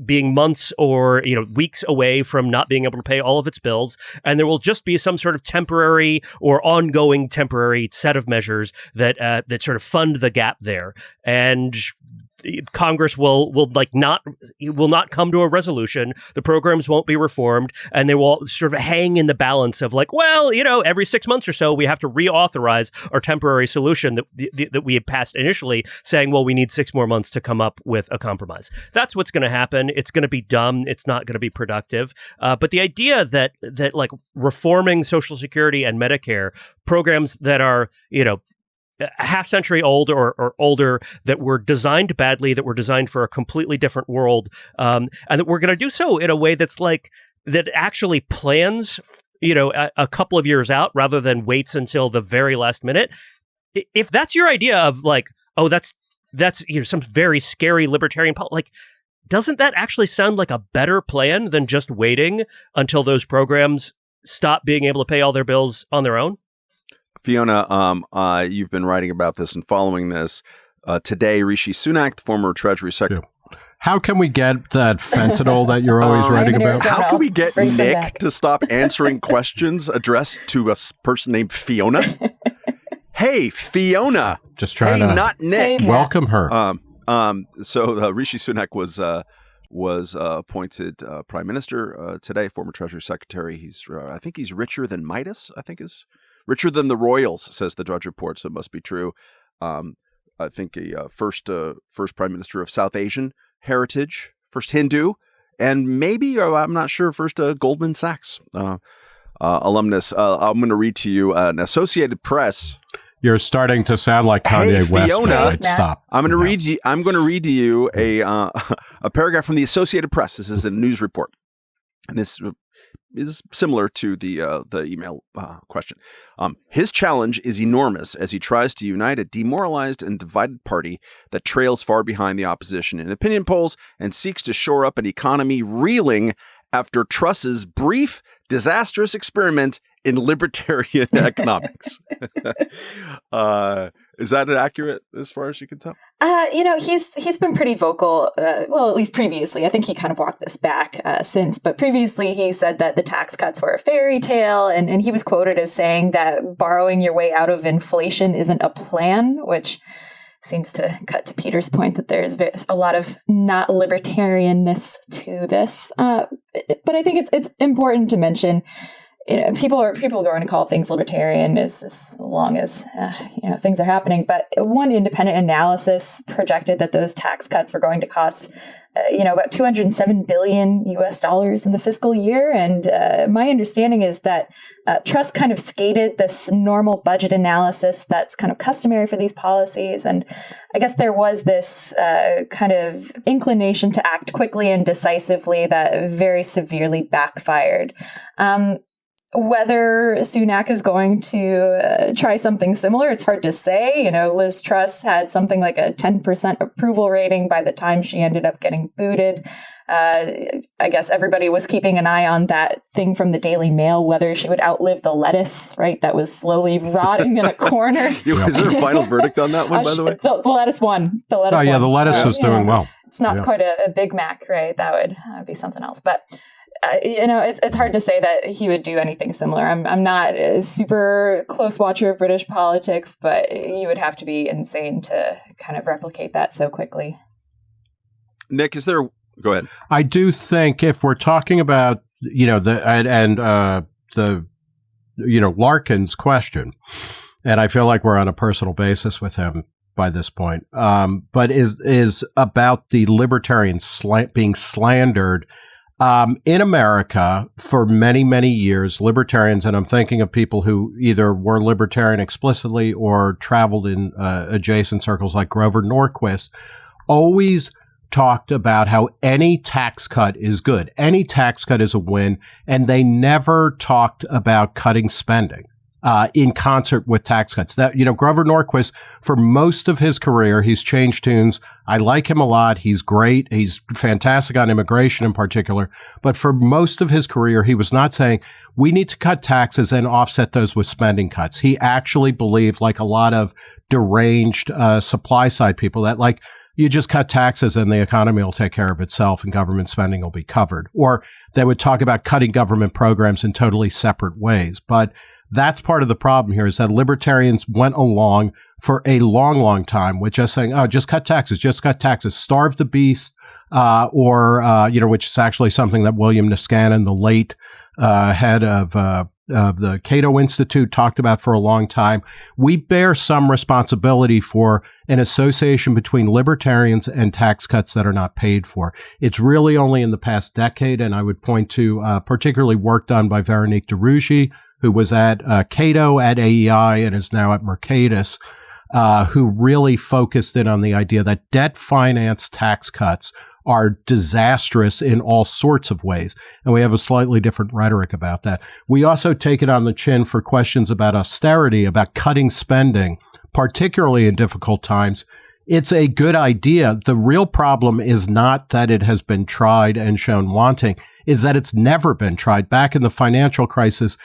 being months or you know weeks away from not being able to pay all of its bills, and there will just be some sort of temporary or ongoing temporary set of measures that uh, that sort of fund the gap there. And Congress will will like not will not come to a resolution. The programs won't be reformed, and they will sort of hang in the balance of like, well, you know, every six months or so we have to reauthorize our temporary solution that that we had passed initially, saying, well, we need six more months to come up with a compromise. That's what's going to happen. It's going to be dumb. It's not going to be productive. Uh, but the idea that that like reforming Social Security and Medicare programs that are you know a half century old or, or, older that were designed badly, that were designed for a completely different world, um, and that we're going to do so in a way that's like that actually plans, you know, a, a, couple of years out rather than waits until the very last minute. If that's your idea of like, oh, that's that's you know some very scary libertarian po- like. Doesn't that actually sound like a better plan than just waiting until those programs stop being able to pay all their bills on their own? Fiona, um, uh, you've been writing about this and following this. Uh, today, Rishi Sunak, the former Treasury Secretary. How can we get that fentanyl that you're always um, writing about? How can we get Nick to stop answering questions addressed to a person named Fiona? hey, Fiona. Just trying hey, to not Nick. Hey, welcome her. Um, um, so uh, Rishi Sunak was uh, was uh, appointed uh, prime minister uh, today. Former Treasury Secretary. He's uh, I think he's richer than Midas. I think is richer than the royals, says the Drudge Report. So it must be true. Um, I think a uh, first uh, first prime minister of South Asian heritage, first Hindu, and maybe I'm not sure first Goldman Sachs alumnus. I'm going to read to you an Associated Press you're starting to sound like Kanye hey, West. Fiona, stop. I'm going to read you. I'm going to read to you a uh, a paragraph from the Associated Press. This is a news report, and this is similar to the uh, the email uh, question. Um, his challenge is enormous as he tries to unite a demoralized and divided party that trails far behind the opposition in opinion polls and seeks to shore up an economy reeling after Truss's brief, disastrous experiment in libertarian economics. uh, is that accurate as far as you can tell? Uh, you know, he's he's been pretty vocal. Uh, well, at least previously. I think he kind of walked this back uh, since, but previously he said that the tax cuts were a fairy tale, and and he was quoted as saying that borrowing your way out of inflation isn't a plan, which seems to cut to Peter's point that there's a lot of not libertarianness to this. Uh, but I think it's it's important to mention you know, people are people are going to call things libertarian as, as long as uh, you know things are happening. But one independent analysis projected that those tax cuts were going to cost, uh, you know, about 207 billion U.S. dollars in the fiscal year. And uh, my understanding is that uh, Truss kind of skated this normal budget analysis that's kind of customary for these policies. And I guess there was this uh, kind of inclination to act quickly and decisively that very severely backfired. Um, whether Sunak is going to uh, try something similar, it's hard to say. You know, Liz Truss had something like a 10% approval rating by the time she ended up getting booted. Uh, I guess everybody was keeping an eye on that thing from the Daily Mail, whether she would outlive the lettuce, right? That was slowly rotting in a corner. Is there a final verdict on that one, uh, by the way? The, the, lettuce won. The lettuce Oh, yeah, won. the lettuce uh, is doing know, well. It's not yeah. quite a, a, Big Mac, right? That would uh, be something else. But uh, you know, it's it's hard to say that he would do anything similar. I'm I'm not a super close watcher of British politics, but you would have to be insane to kind of replicate that so quickly. Nick, is there? Go ahead. I do think if we're talking about you know the and, and uh, the you know Larkin's question, and I feel like we're on a personal basis with him by this point, um, but is is about the libertarian slant being slandered um, in America, for many, many years, libertarians, and I'm thinking of people who either were libertarian explicitly or traveled in uh, adjacent circles like Grover Norquist, always talked about how any tax cut is good. Any tax cut is a win. And they never talked about cutting spending uh, in concert with tax cuts. That you know, Grover Norquist, for most of his career, he's changed tunes. I like him a lot. He's great. He's fantastic on immigration in particular. But for most of his career, he was not saying we need to cut taxes and offset those with spending cuts. He actually believed, like a lot of deranged uh, supply side people, that like you just cut taxes and the economy will take care of itself and government spending will be covered. Or they would talk about cutting government programs in totally separate ways. But that's part of the problem here is that libertarians went along for a long, long time with just saying, oh, just cut taxes, just cut taxes, starve the beast, uh, or, uh, you know, which is actually something that William Niskanen, the late uh, head of, uh, of the Cato Institute, talked about for a long time. We bear some responsibility for an association between libertarians and tax cuts that are not paid for. It's really only in the past decade, and I would point to uh, particularly work done by Veronique de Rugy, who was at uh, Cato at AEI and is now at Mercatus, uh, who really focused in on the idea that debt finance tax cuts are disastrous in all sorts of ways. And we have a slightly different rhetoric about that. We also take it on the chin for questions about austerity, about cutting spending, particularly in difficult times. It's a good idea. The real problem is not that it has been tried and shown wanting, is that it's never been tried. Back in the financial crisis,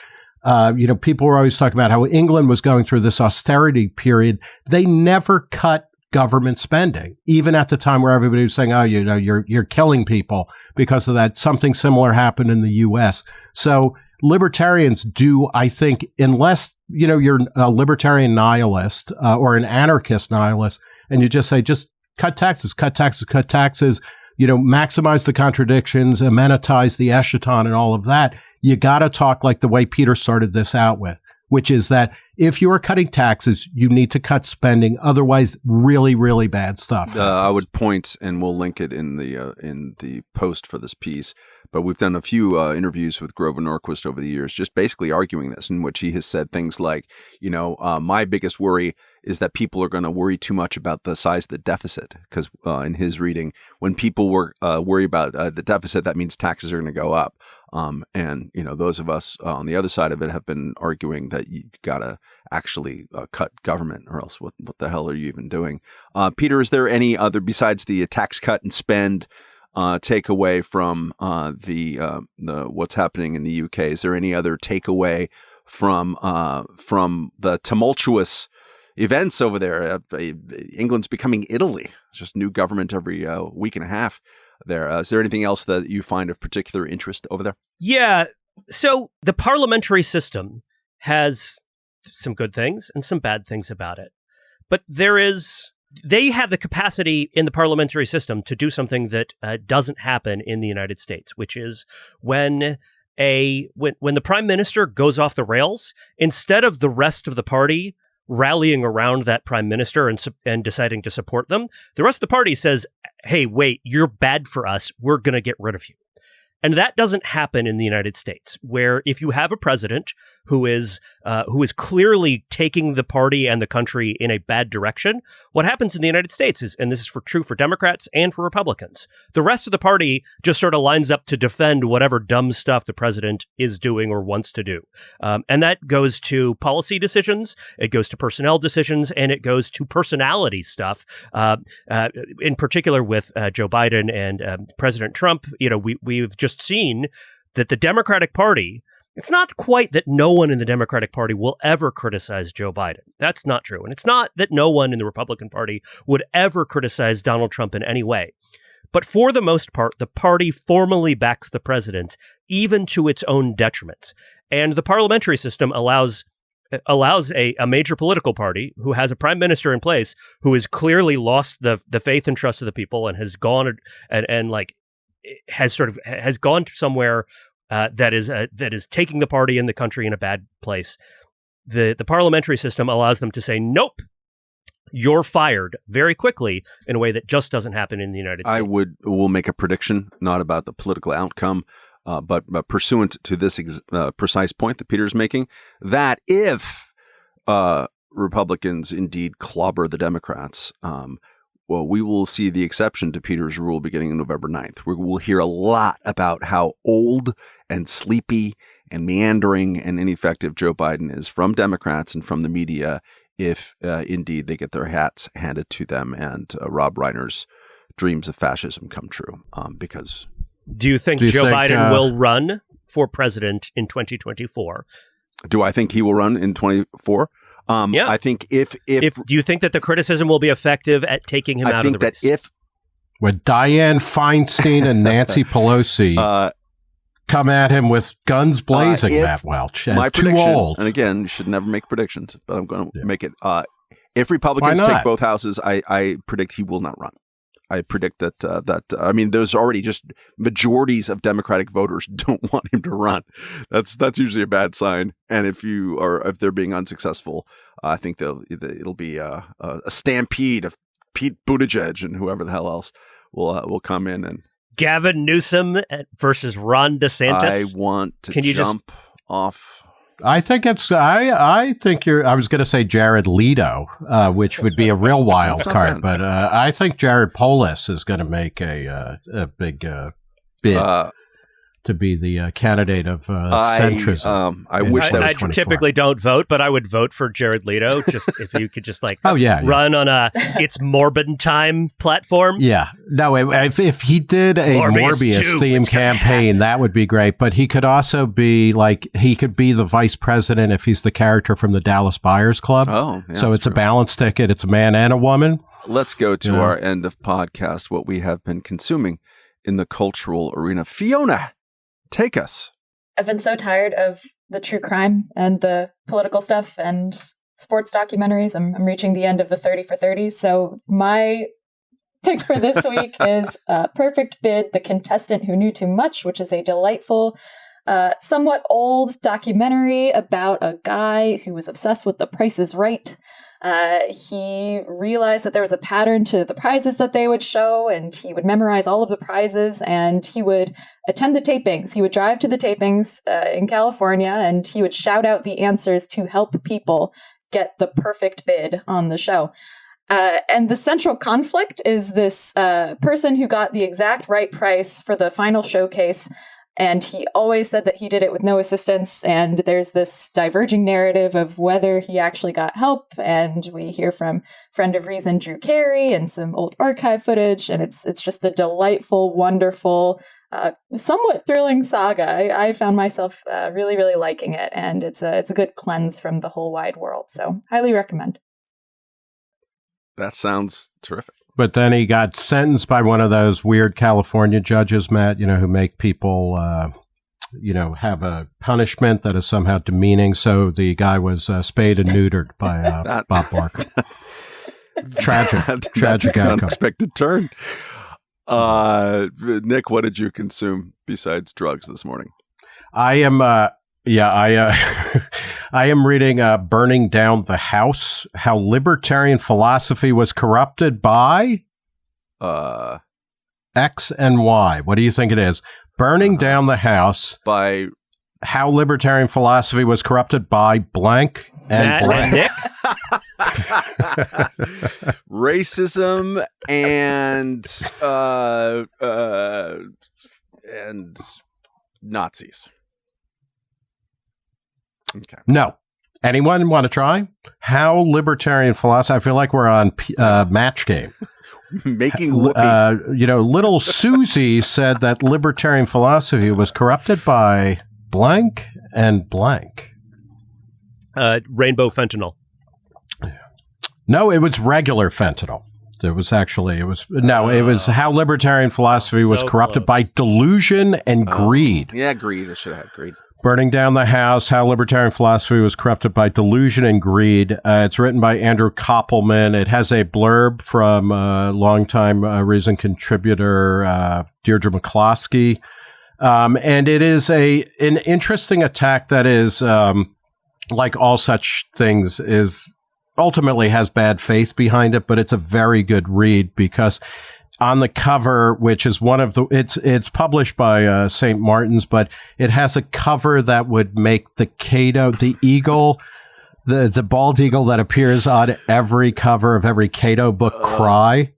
uh, you know, people were always talking about how England was going through this austerity period. They never cut government spending, even at the time where everybody was saying, "Oh, you know, you're you're killing people because of that." Something similar happened in the U.S. So libertarians do, I think, unless you know you're a libertarian nihilist uh, or an anarchist nihilist, and you just say, "Just cut taxes, cut taxes, cut taxes." you know, maximize the contradictions, immanentize the eschaton and all of that, you got to talk like the way Peter started this out with, which is that if you're cutting taxes, you need to cut spending. Otherwise, really, really bad stuff. Uh, I would point, and we'll link it in the uh, in the post for this piece. But we've done a few uh, interviews with Grover Norquist over the years, just basically arguing this, in which he has said things like, you know, uh, my biggest worry is that people are going to worry too much about the size of the deficit, because uh, in his reading, when people were uh, worry about uh, the deficit, that means taxes are going to go up. Um, and you know, those of us uh, on the other side of it have been arguing that you've got to actually uh, cut government, or else what what the hell are you even doing? Uh, Peter, is there any other besides the tax cut and spend? uh, takeaway from uh, the uh, the what's happening in the UK? Is there any other takeaway from uh, from the tumultuous events over there? Uh, England's becoming Italy. It's just new government every uh, week and a half. There is there anything else that you find of particular interest over there? Yeah. So the parliamentary system has some good things and some bad things about it, but there is they have the capacity in the parliamentary system to do something that uh, doesn't happen in the United States, which is when a when when the prime minister goes off the rails, instead of the rest of the party rallying around that prime minister and and deciding to support them, the rest of the party says, "Hey, wait, you're bad for us. We're going to get rid of you." And that doesn't happen in the United States, where if you have a president who is uh, who is clearly taking the party and the country in a bad direction, what happens in the United States is, and this is for true for Democrats and for Republicans, the rest of the party just sort of lines up to defend whatever dumb stuff the president is doing or wants to do, um, and that goes to policy decisions, it goes to personnel decisions, and it goes to personality stuff. Uh, uh, in particular, with uh, Joe Biden and um, President Trump, you know, we we've just just seen that the Democratic Party, it's not quite that no one in the Democratic Party will ever criticize Joe Biden. That's not true. And it's not that no one in the Republican Party would ever criticize Donald Trump in any way. But for the most part, the party formally backs the president, even to its own detriment. And the parliamentary system allows allows a, a major political party who has a prime minister in place who has clearly lost the the faith and trust of the people and has gone and, and like has sort of has gone somewhere uh, that is uh, that is taking the party and the country in a bad place. The the parliamentary system allows them to say nope. You're fired very quickly in a way that just doesn't happen in the United States. I would will make a prediction, not about the political outcome, uh, but, but, pursuant to this ex- uh, precise point that Peter is making, that if uh, Republicans indeed clobber the Democrats, um, well, we will see the exception to Peter's rule beginning on November 9th. We will hear a lot about how old and sleepy and meandering and ineffective Joe Biden is from Democrats and from the media if uh, indeed they get their hats handed to them and uh, Rob Reiner's dreams of fascism come true. Um, because. Do you think Do you Joe think, Biden uh, will run for president in 2024? Do I think he will run in 24? Um, yeah. I think if, if, if do you think that the criticism will be effective at taking him I out of the race? I think that if when Dianne Feinstein and Nancy Pelosi uh, come at him with guns blazing, uh, Matt Welch, as my too old. And again, you should never make predictions, but I'm going to yeah. make it. Uh, if Republicans take both houses, I, I predict he will not run. I predict that uh, that uh, I mean, there's already just majorities of Democratic voters don't want him to run. That's that's usually a bad sign. And if you are if they're being unsuccessful, uh, I think they'll it'll be a, a, stampede of Pete Buttigieg and whoever the hell else will uh, will come in and Gavin Newsom versus Ron DeSantis. I want to Can you jump just... off I think it's I I think you're I was going to say Jared Leto, uh, which would be a real wild card, but uh, I think Jared Polis is going to make a uh, a big uh, bid. To be the uh, candidate of uh, I. Um, I wish that I, I typically don't vote, but I would vote for Jared Leto just if you could just like oh yeah run yeah. on a it's Morbid time platform. Yeah, no, if, if he did a Morbius, Morbius theme campaign, that would be great. But he could also be like he could be the vice president if he's the character from the Dallas Buyers Club. Oh, yeah, so it's true. a balance ticket. It's a man and a woman. Let's go to yeah. our end of podcast. What we have been consuming in the cultural arena. Fiona, Take us. I've been so tired of the true crime and the political stuff and sports documentaries. I'm, I'm reaching the end of the 30 for 30. So my pick for this week is uh, Perfect Bid, The Contestant Who Knew Too Much, which is a delightful, uh, somewhat old documentary about a guy who was obsessed with the price is right. Uh, he realized that there was a pattern to the prizes that they would show, and he would memorize all of the prizes and he would attend the tapings. He would drive to the tapings uh, in California and he would shout out the answers to help people get the perfect bid on the show. Uh, and the central conflict is this uh, person who got the exact right price for the final showcase. And he always said that he did it with no assistance. And there's this diverging narrative of whether he actually got help. And we hear from friend of reason Drew Carey and some old archive footage. And it's it's just a delightful, wonderful, uh, somewhat thrilling saga. I, I found myself uh, really, really liking it, and it's a it's a good cleanse from the whole wide world. So highly recommend. That sounds terrific. But then he got sentenced by one of those weird California judges, Matt, you know, who make people, uh, you know, have a punishment that is somehow demeaning. So the guy was uh, spayed and neutered by uh, That- Bob Barker. Tragic, That- tragic outcome. unexpected turn. Uh, Nick, what did you consume besides drugs this morning? I am, uh, yeah, I, uh, I am reading uh, "Burning Down the House: How Libertarian Philosophy Was Corrupted by Uh, X and Y." What do you think it is? Burning Uh-huh. Down the House: by How Libertarian Philosophy Was Corrupted by Blank and Matt Blank. and Nick. racism and uh, uh, and Nazis. Okay. No. Anyone want to try? How libertarian philosophy? I feel like we're on P- uh, match game. Making whoopee. Uh, you know, little Susie said that libertarian philosophy was corrupted by blank and blank. Uh, rainbow fentanyl. No, it was regular fentanyl. It was actually, it was, no, it was Oh. how libertarian philosophy was corrupted close. by delusion and Oh, greed. yeah, greed. I should have had greed. Burning Down the House, How Libertarian Philosophy Was Corrupted by Delusion and Greed. Uh, it's written by Andrew Koppelman. It has a blurb from uh, longtime uh, Reason contributor uh, Deirdre McCloskey. Um, and it is a an interesting attack that is, um, like all such things, is ultimately has bad faith behind it, but it's a very good read because on the cover, which is one of the it's it's published by uh, St. Martin's, but it has a cover that would make the Cato, the eagle, the the bald eagle that appears on every cover of every Cato book Uh. cry.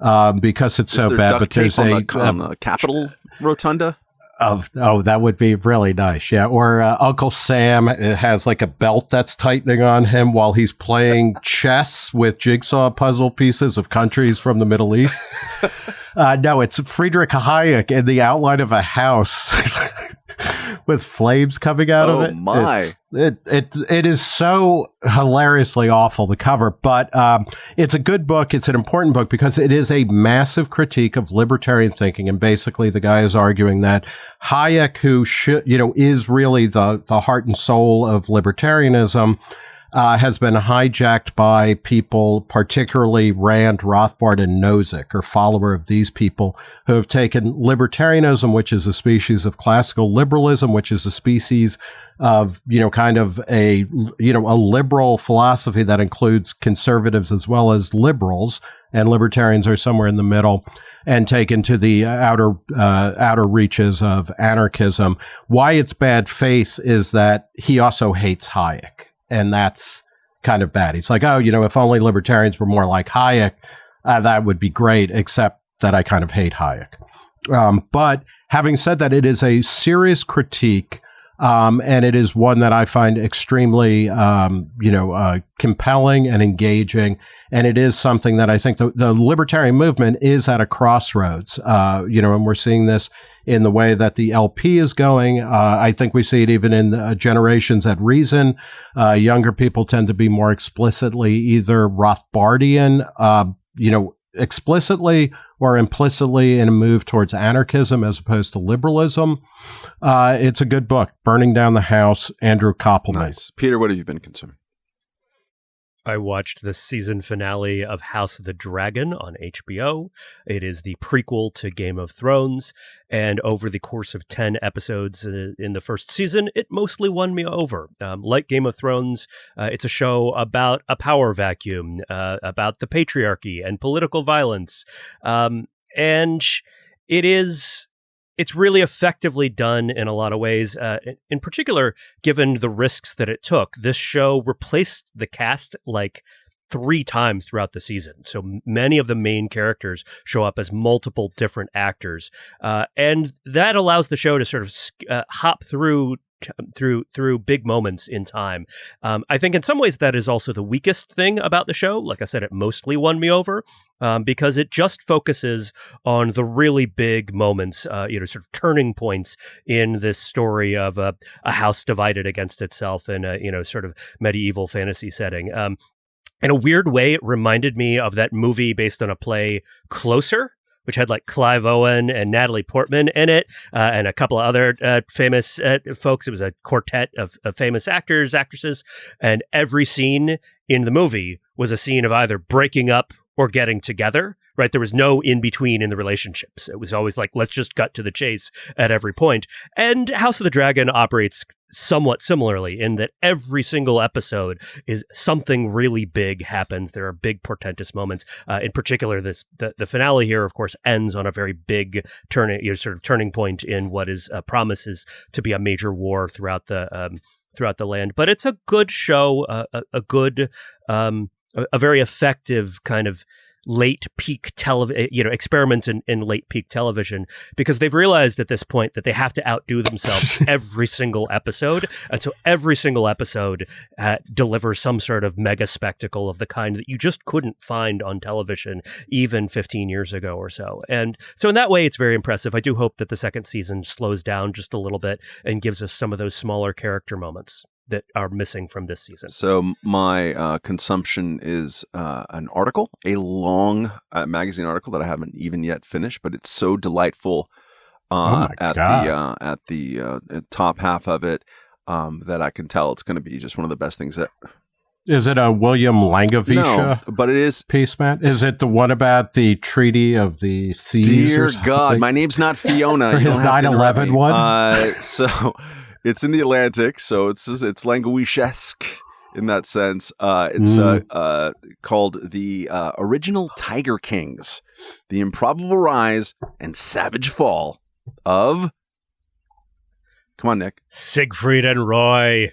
Um, because it's so bad, but there's on a, the, on the Capitol rotunda. Of oh that would be really nice. Yeah or uh, uncle sam uh, has like a belt that's tightening on him while he's playing chess with jigsaw puzzle pieces of countries from the middle east. Uh, no it's friedrich hayek in the outline of a house with flames coming out Oh, of it. my. It's- it, it it is so hilariously awful the cover but um, it's a good book. It's an important book because it is a massive critique of libertarian thinking. And basically the guy is arguing that Hayek who should you know is really the the heart and soul of libertarianism uh, has been hijacked by people, particularly Rand, Rothbard, and Nozick, or follower of these people, who have taken libertarianism, which is a species of classical liberalism, which is a species of you know kind of a you know a liberal philosophy that includes conservatives as well as liberals, and libertarians are somewhere in the middle. And taken to the outer uh, outer reaches of anarchism. Why it's bad faith is that he also hates Hayek and that's kind of bad. He's like, oh, you know, if only libertarians were more like Hayek, uh, that would be great. Except that I kind of hate Hayek. Um, but having said that, it is a serious critique, um, and it is one that I find extremely, um, you know, uh, compelling and engaging. And it is something that I think the, the libertarian movement is at a crossroads. Uh, you know, and we're seeing this in the way that the LP is going. Uh, I think we see it even in uh, generations at Reason. Uh, younger people tend to be more explicitly either Rothbardian, uh, you know, explicitly or implicitly in a move towards anarchism as opposed to liberalism. Uh, it's a good book, Burning Down the House, Andrew Koppelman. Nice, Peter. What have you been consuming? I watched the season finale of House of the Dragon on HBO. It is the prequel to Game of Thrones. And over the course of 10 episodes uh, in the first season, it mostly won me over. Um, like Game of Thrones, uh, it's a show about a power vacuum, uh, about the patriarchy and political violence. Um, and it is it's really effectively done in a lot of ways. Uh, in particular, given the risks that it took, this show replaced the cast like three times throughout the season. So many of the main characters show up as multiple different actors, uh, and that allows the show to sort of uh, hop through through through big moments in time. Um, I think in some ways that is also the weakest thing about the show. Like I said, it mostly won me over um, because it just focuses on the really big moments, uh, you know, sort of turning points in this story of a, a house divided against itself in a you know sort of medieval fantasy setting. Um, in a weird way, it reminded me of that movie based on a play, Closer, which had like Clive Owen and Natalie Portman in it, uh, and a couple of other uh, famous uh, folks. It was a quartet of, of, famous actors, actresses, and every scene in the movie was a scene of either breaking up or getting together right? There was no in between in the relationships. It was always like, let's just cut to the chase at every point. And House of the Dragon operates somewhat similarly in that every single episode is something really big happens. There are big portentous moments. Uh, in particular, this the, the finale here, of course, ends on a very big turning, you know, sort of turning point in what is uh, promises to be a major war throughout the um, throughout the land. But it's a good show, uh, a, a, good, um, a, a very effective kind of late peak television, eh, you know, experiments in, in late peak television because they've realized at this point that they have to outdo themselves every single episode. And so every single episode uh, delivers some sort of mega spectacle of the kind that you just couldn't find on television even 15 years ago or so. And so in that way, it's very impressive. I do hope that the second season slows down just a little bit and gives us some of those smaller character moments that are missing from this season. So my uh, consumption is uh, an article, a long uh, magazine article that I haven't even yet finished, but it's so delightful uh, oh at, the, uh, at the uh, top half of it um, that I can tell it's going to be just one of the best things that. Is it a William Langewiesche? No, but it is piece, Matt. Is it the one about the Treaty of the Seas? Dear God, my name's not Fiona. his 9/11 one. so it's in the Atlantic, so it's it's Langewiesche in that sense. Uh, it's mm. uh, uh, called the uh, original Tiger Kings: the improbable rise and savage fall of. Come on, Nick. Siegfried and Roy.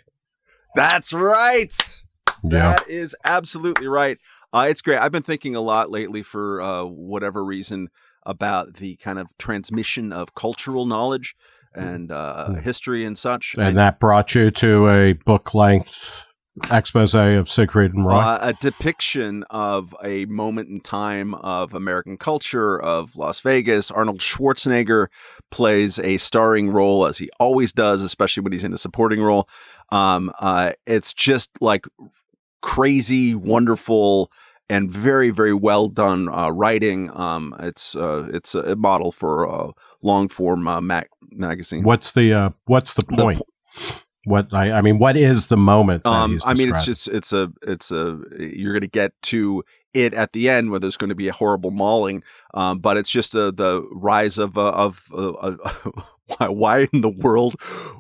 That's right. Yeah. That is absolutely right. Uh, it's great. I've been thinking a lot lately, for uh, whatever reason, about the kind of transmission of cultural knowledge and uh, hmm. history and such. And that brought you to a book length expose of Siegfried and Roy? Uh, a depiction of a moment in time of American culture, of Las Vegas. Arnold Schwarzenegger plays a starring role, as he always does, especially when he's in a supporting role. Um, uh, it's just like crazy, wonderful and very very well done uh, writing. Um, it's uh, it's a model for uh, long form uh, mag- magazine. What's the uh, what's the point? The po- what I, I mean, what is the moment? Um, I mean, it's just it's a it's a you're going to get to it at the end where there's going to be a horrible mauling, um, but it's just a, the rise of uh, of uh, why, why in the world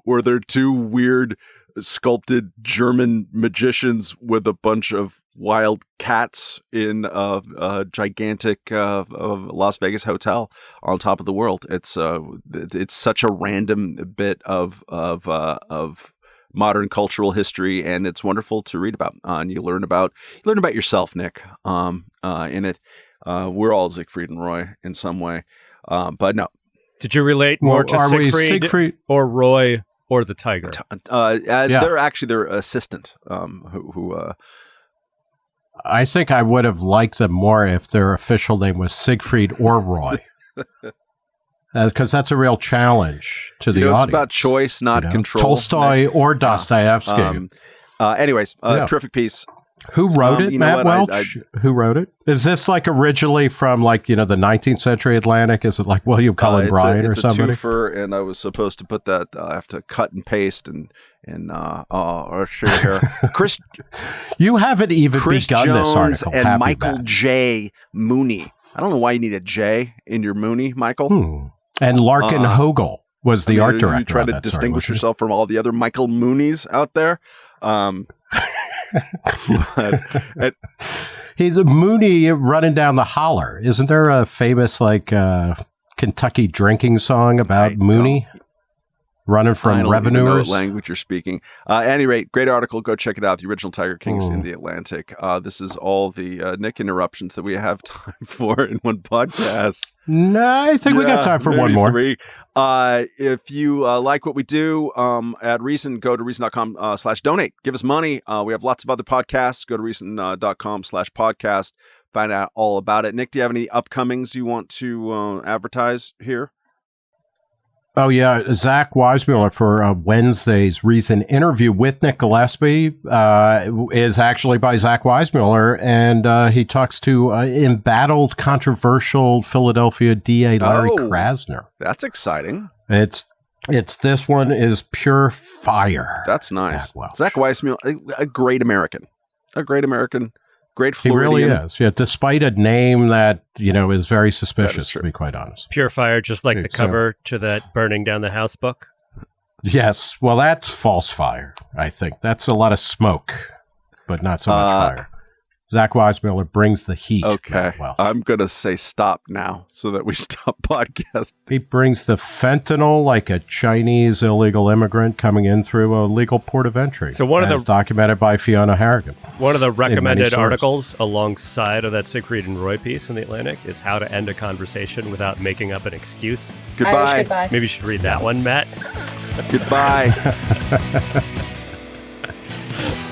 were there two weird sculpted German magicians with a bunch of wild cats in a, a gigantic uh, Las Vegas hotel on top of the world. It's uh, it's such a random bit of of uh, of modern cultural history, and it's wonderful to read about. Uh, and you learn about you learn about yourself, Nick. Um, uh, in it, uh, we're all Siegfried and Roy in some way, um, but no. Did you relate more well, to Siegfried, Siegfried or Roy or the tiger? Uh, uh, yeah. They're actually their assistant, um, who, who uh, I think I would have liked them more if their official name was Siegfried or Roy. Because uh, that's a real challenge to the you know, audience. It's about choice, not you know? control. Tolstoy or Dostoevsky. Um, uh, anyways, uh, yeah. terrific piece. Who wrote Um, it, Matt what? I- Welch? Who wrote it? Is this like originally from like you know the 19th century Atlantic? Is it like William Cullen Uh, Bryant a, or it's somebody? a twofer, and I was supposed to put that. I have to cut and paste and and uh, uh let's here. Chris you haven't even Chris begun Jones this article, and have you, Michael Matt? J. Mooney. I don't know why you need a J in your Mooney, Michael. Hmm. And Larkin Uh, Hogel was the I mean, art are director. You try to that story, distinguish wasn't yourself from all the other Michael Moonies out there. Um, but it- He's a Mooney running down the holler. Isn't there a famous like uh, Kentucky drinking song about I Mooney running from revenuers? language you're speaking. Uh, at any rate, great article. Go check it out. The original Tiger Kings in Hmm. the Atlantic. Uh, this is all the uh, Nick interruptions that we have time for in one podcast. No, I think we got time for one more. Three. Uh, if you uh, like what we do um, at Reason, go to reason.com uh, slash donate. Give us money. Uh, we have lots of other podcasts. Go to reason.com slash podcast. Find out all about it. Nick, do you have any upcomings you want to uh, advertise here? Oh yeah, Zach Weissmuller for uh, Wednesday's recent interview with Nick Gillespie uh, is actually by Zach Weissmuller, and uh, he talks to uh, embattled, controversial Philadelphia DA Larry Oh. Krasner. That's exciting. It's it's this one is pure fire. That's nice. Zach Weissmuller, a, a great American, a great American, great he really is. Yeah, despite a name that you know is very suspicious, true. to be quite honest. Pure fire, just like the cover to that burning down the house book. Yes, well, that's false fire. I think that's a lot of smoke, but not so much Uh, fire. Zach Weissmuller brings the heat. Okay, Well, I'm gonna say stop now so that we stop podcast. he brings the fentanyl like a Chinese illegal immigrant coming in through a legal port of entry. So one of as the- documented by Fiona Harrigan. One of the recommended articles alongside of that Siegfried and Roy piece in the Atlantic is how to end a conversation without making up an excuse. Goodbye. goodbye. Maybe you should read that one, Matt. Goodbye.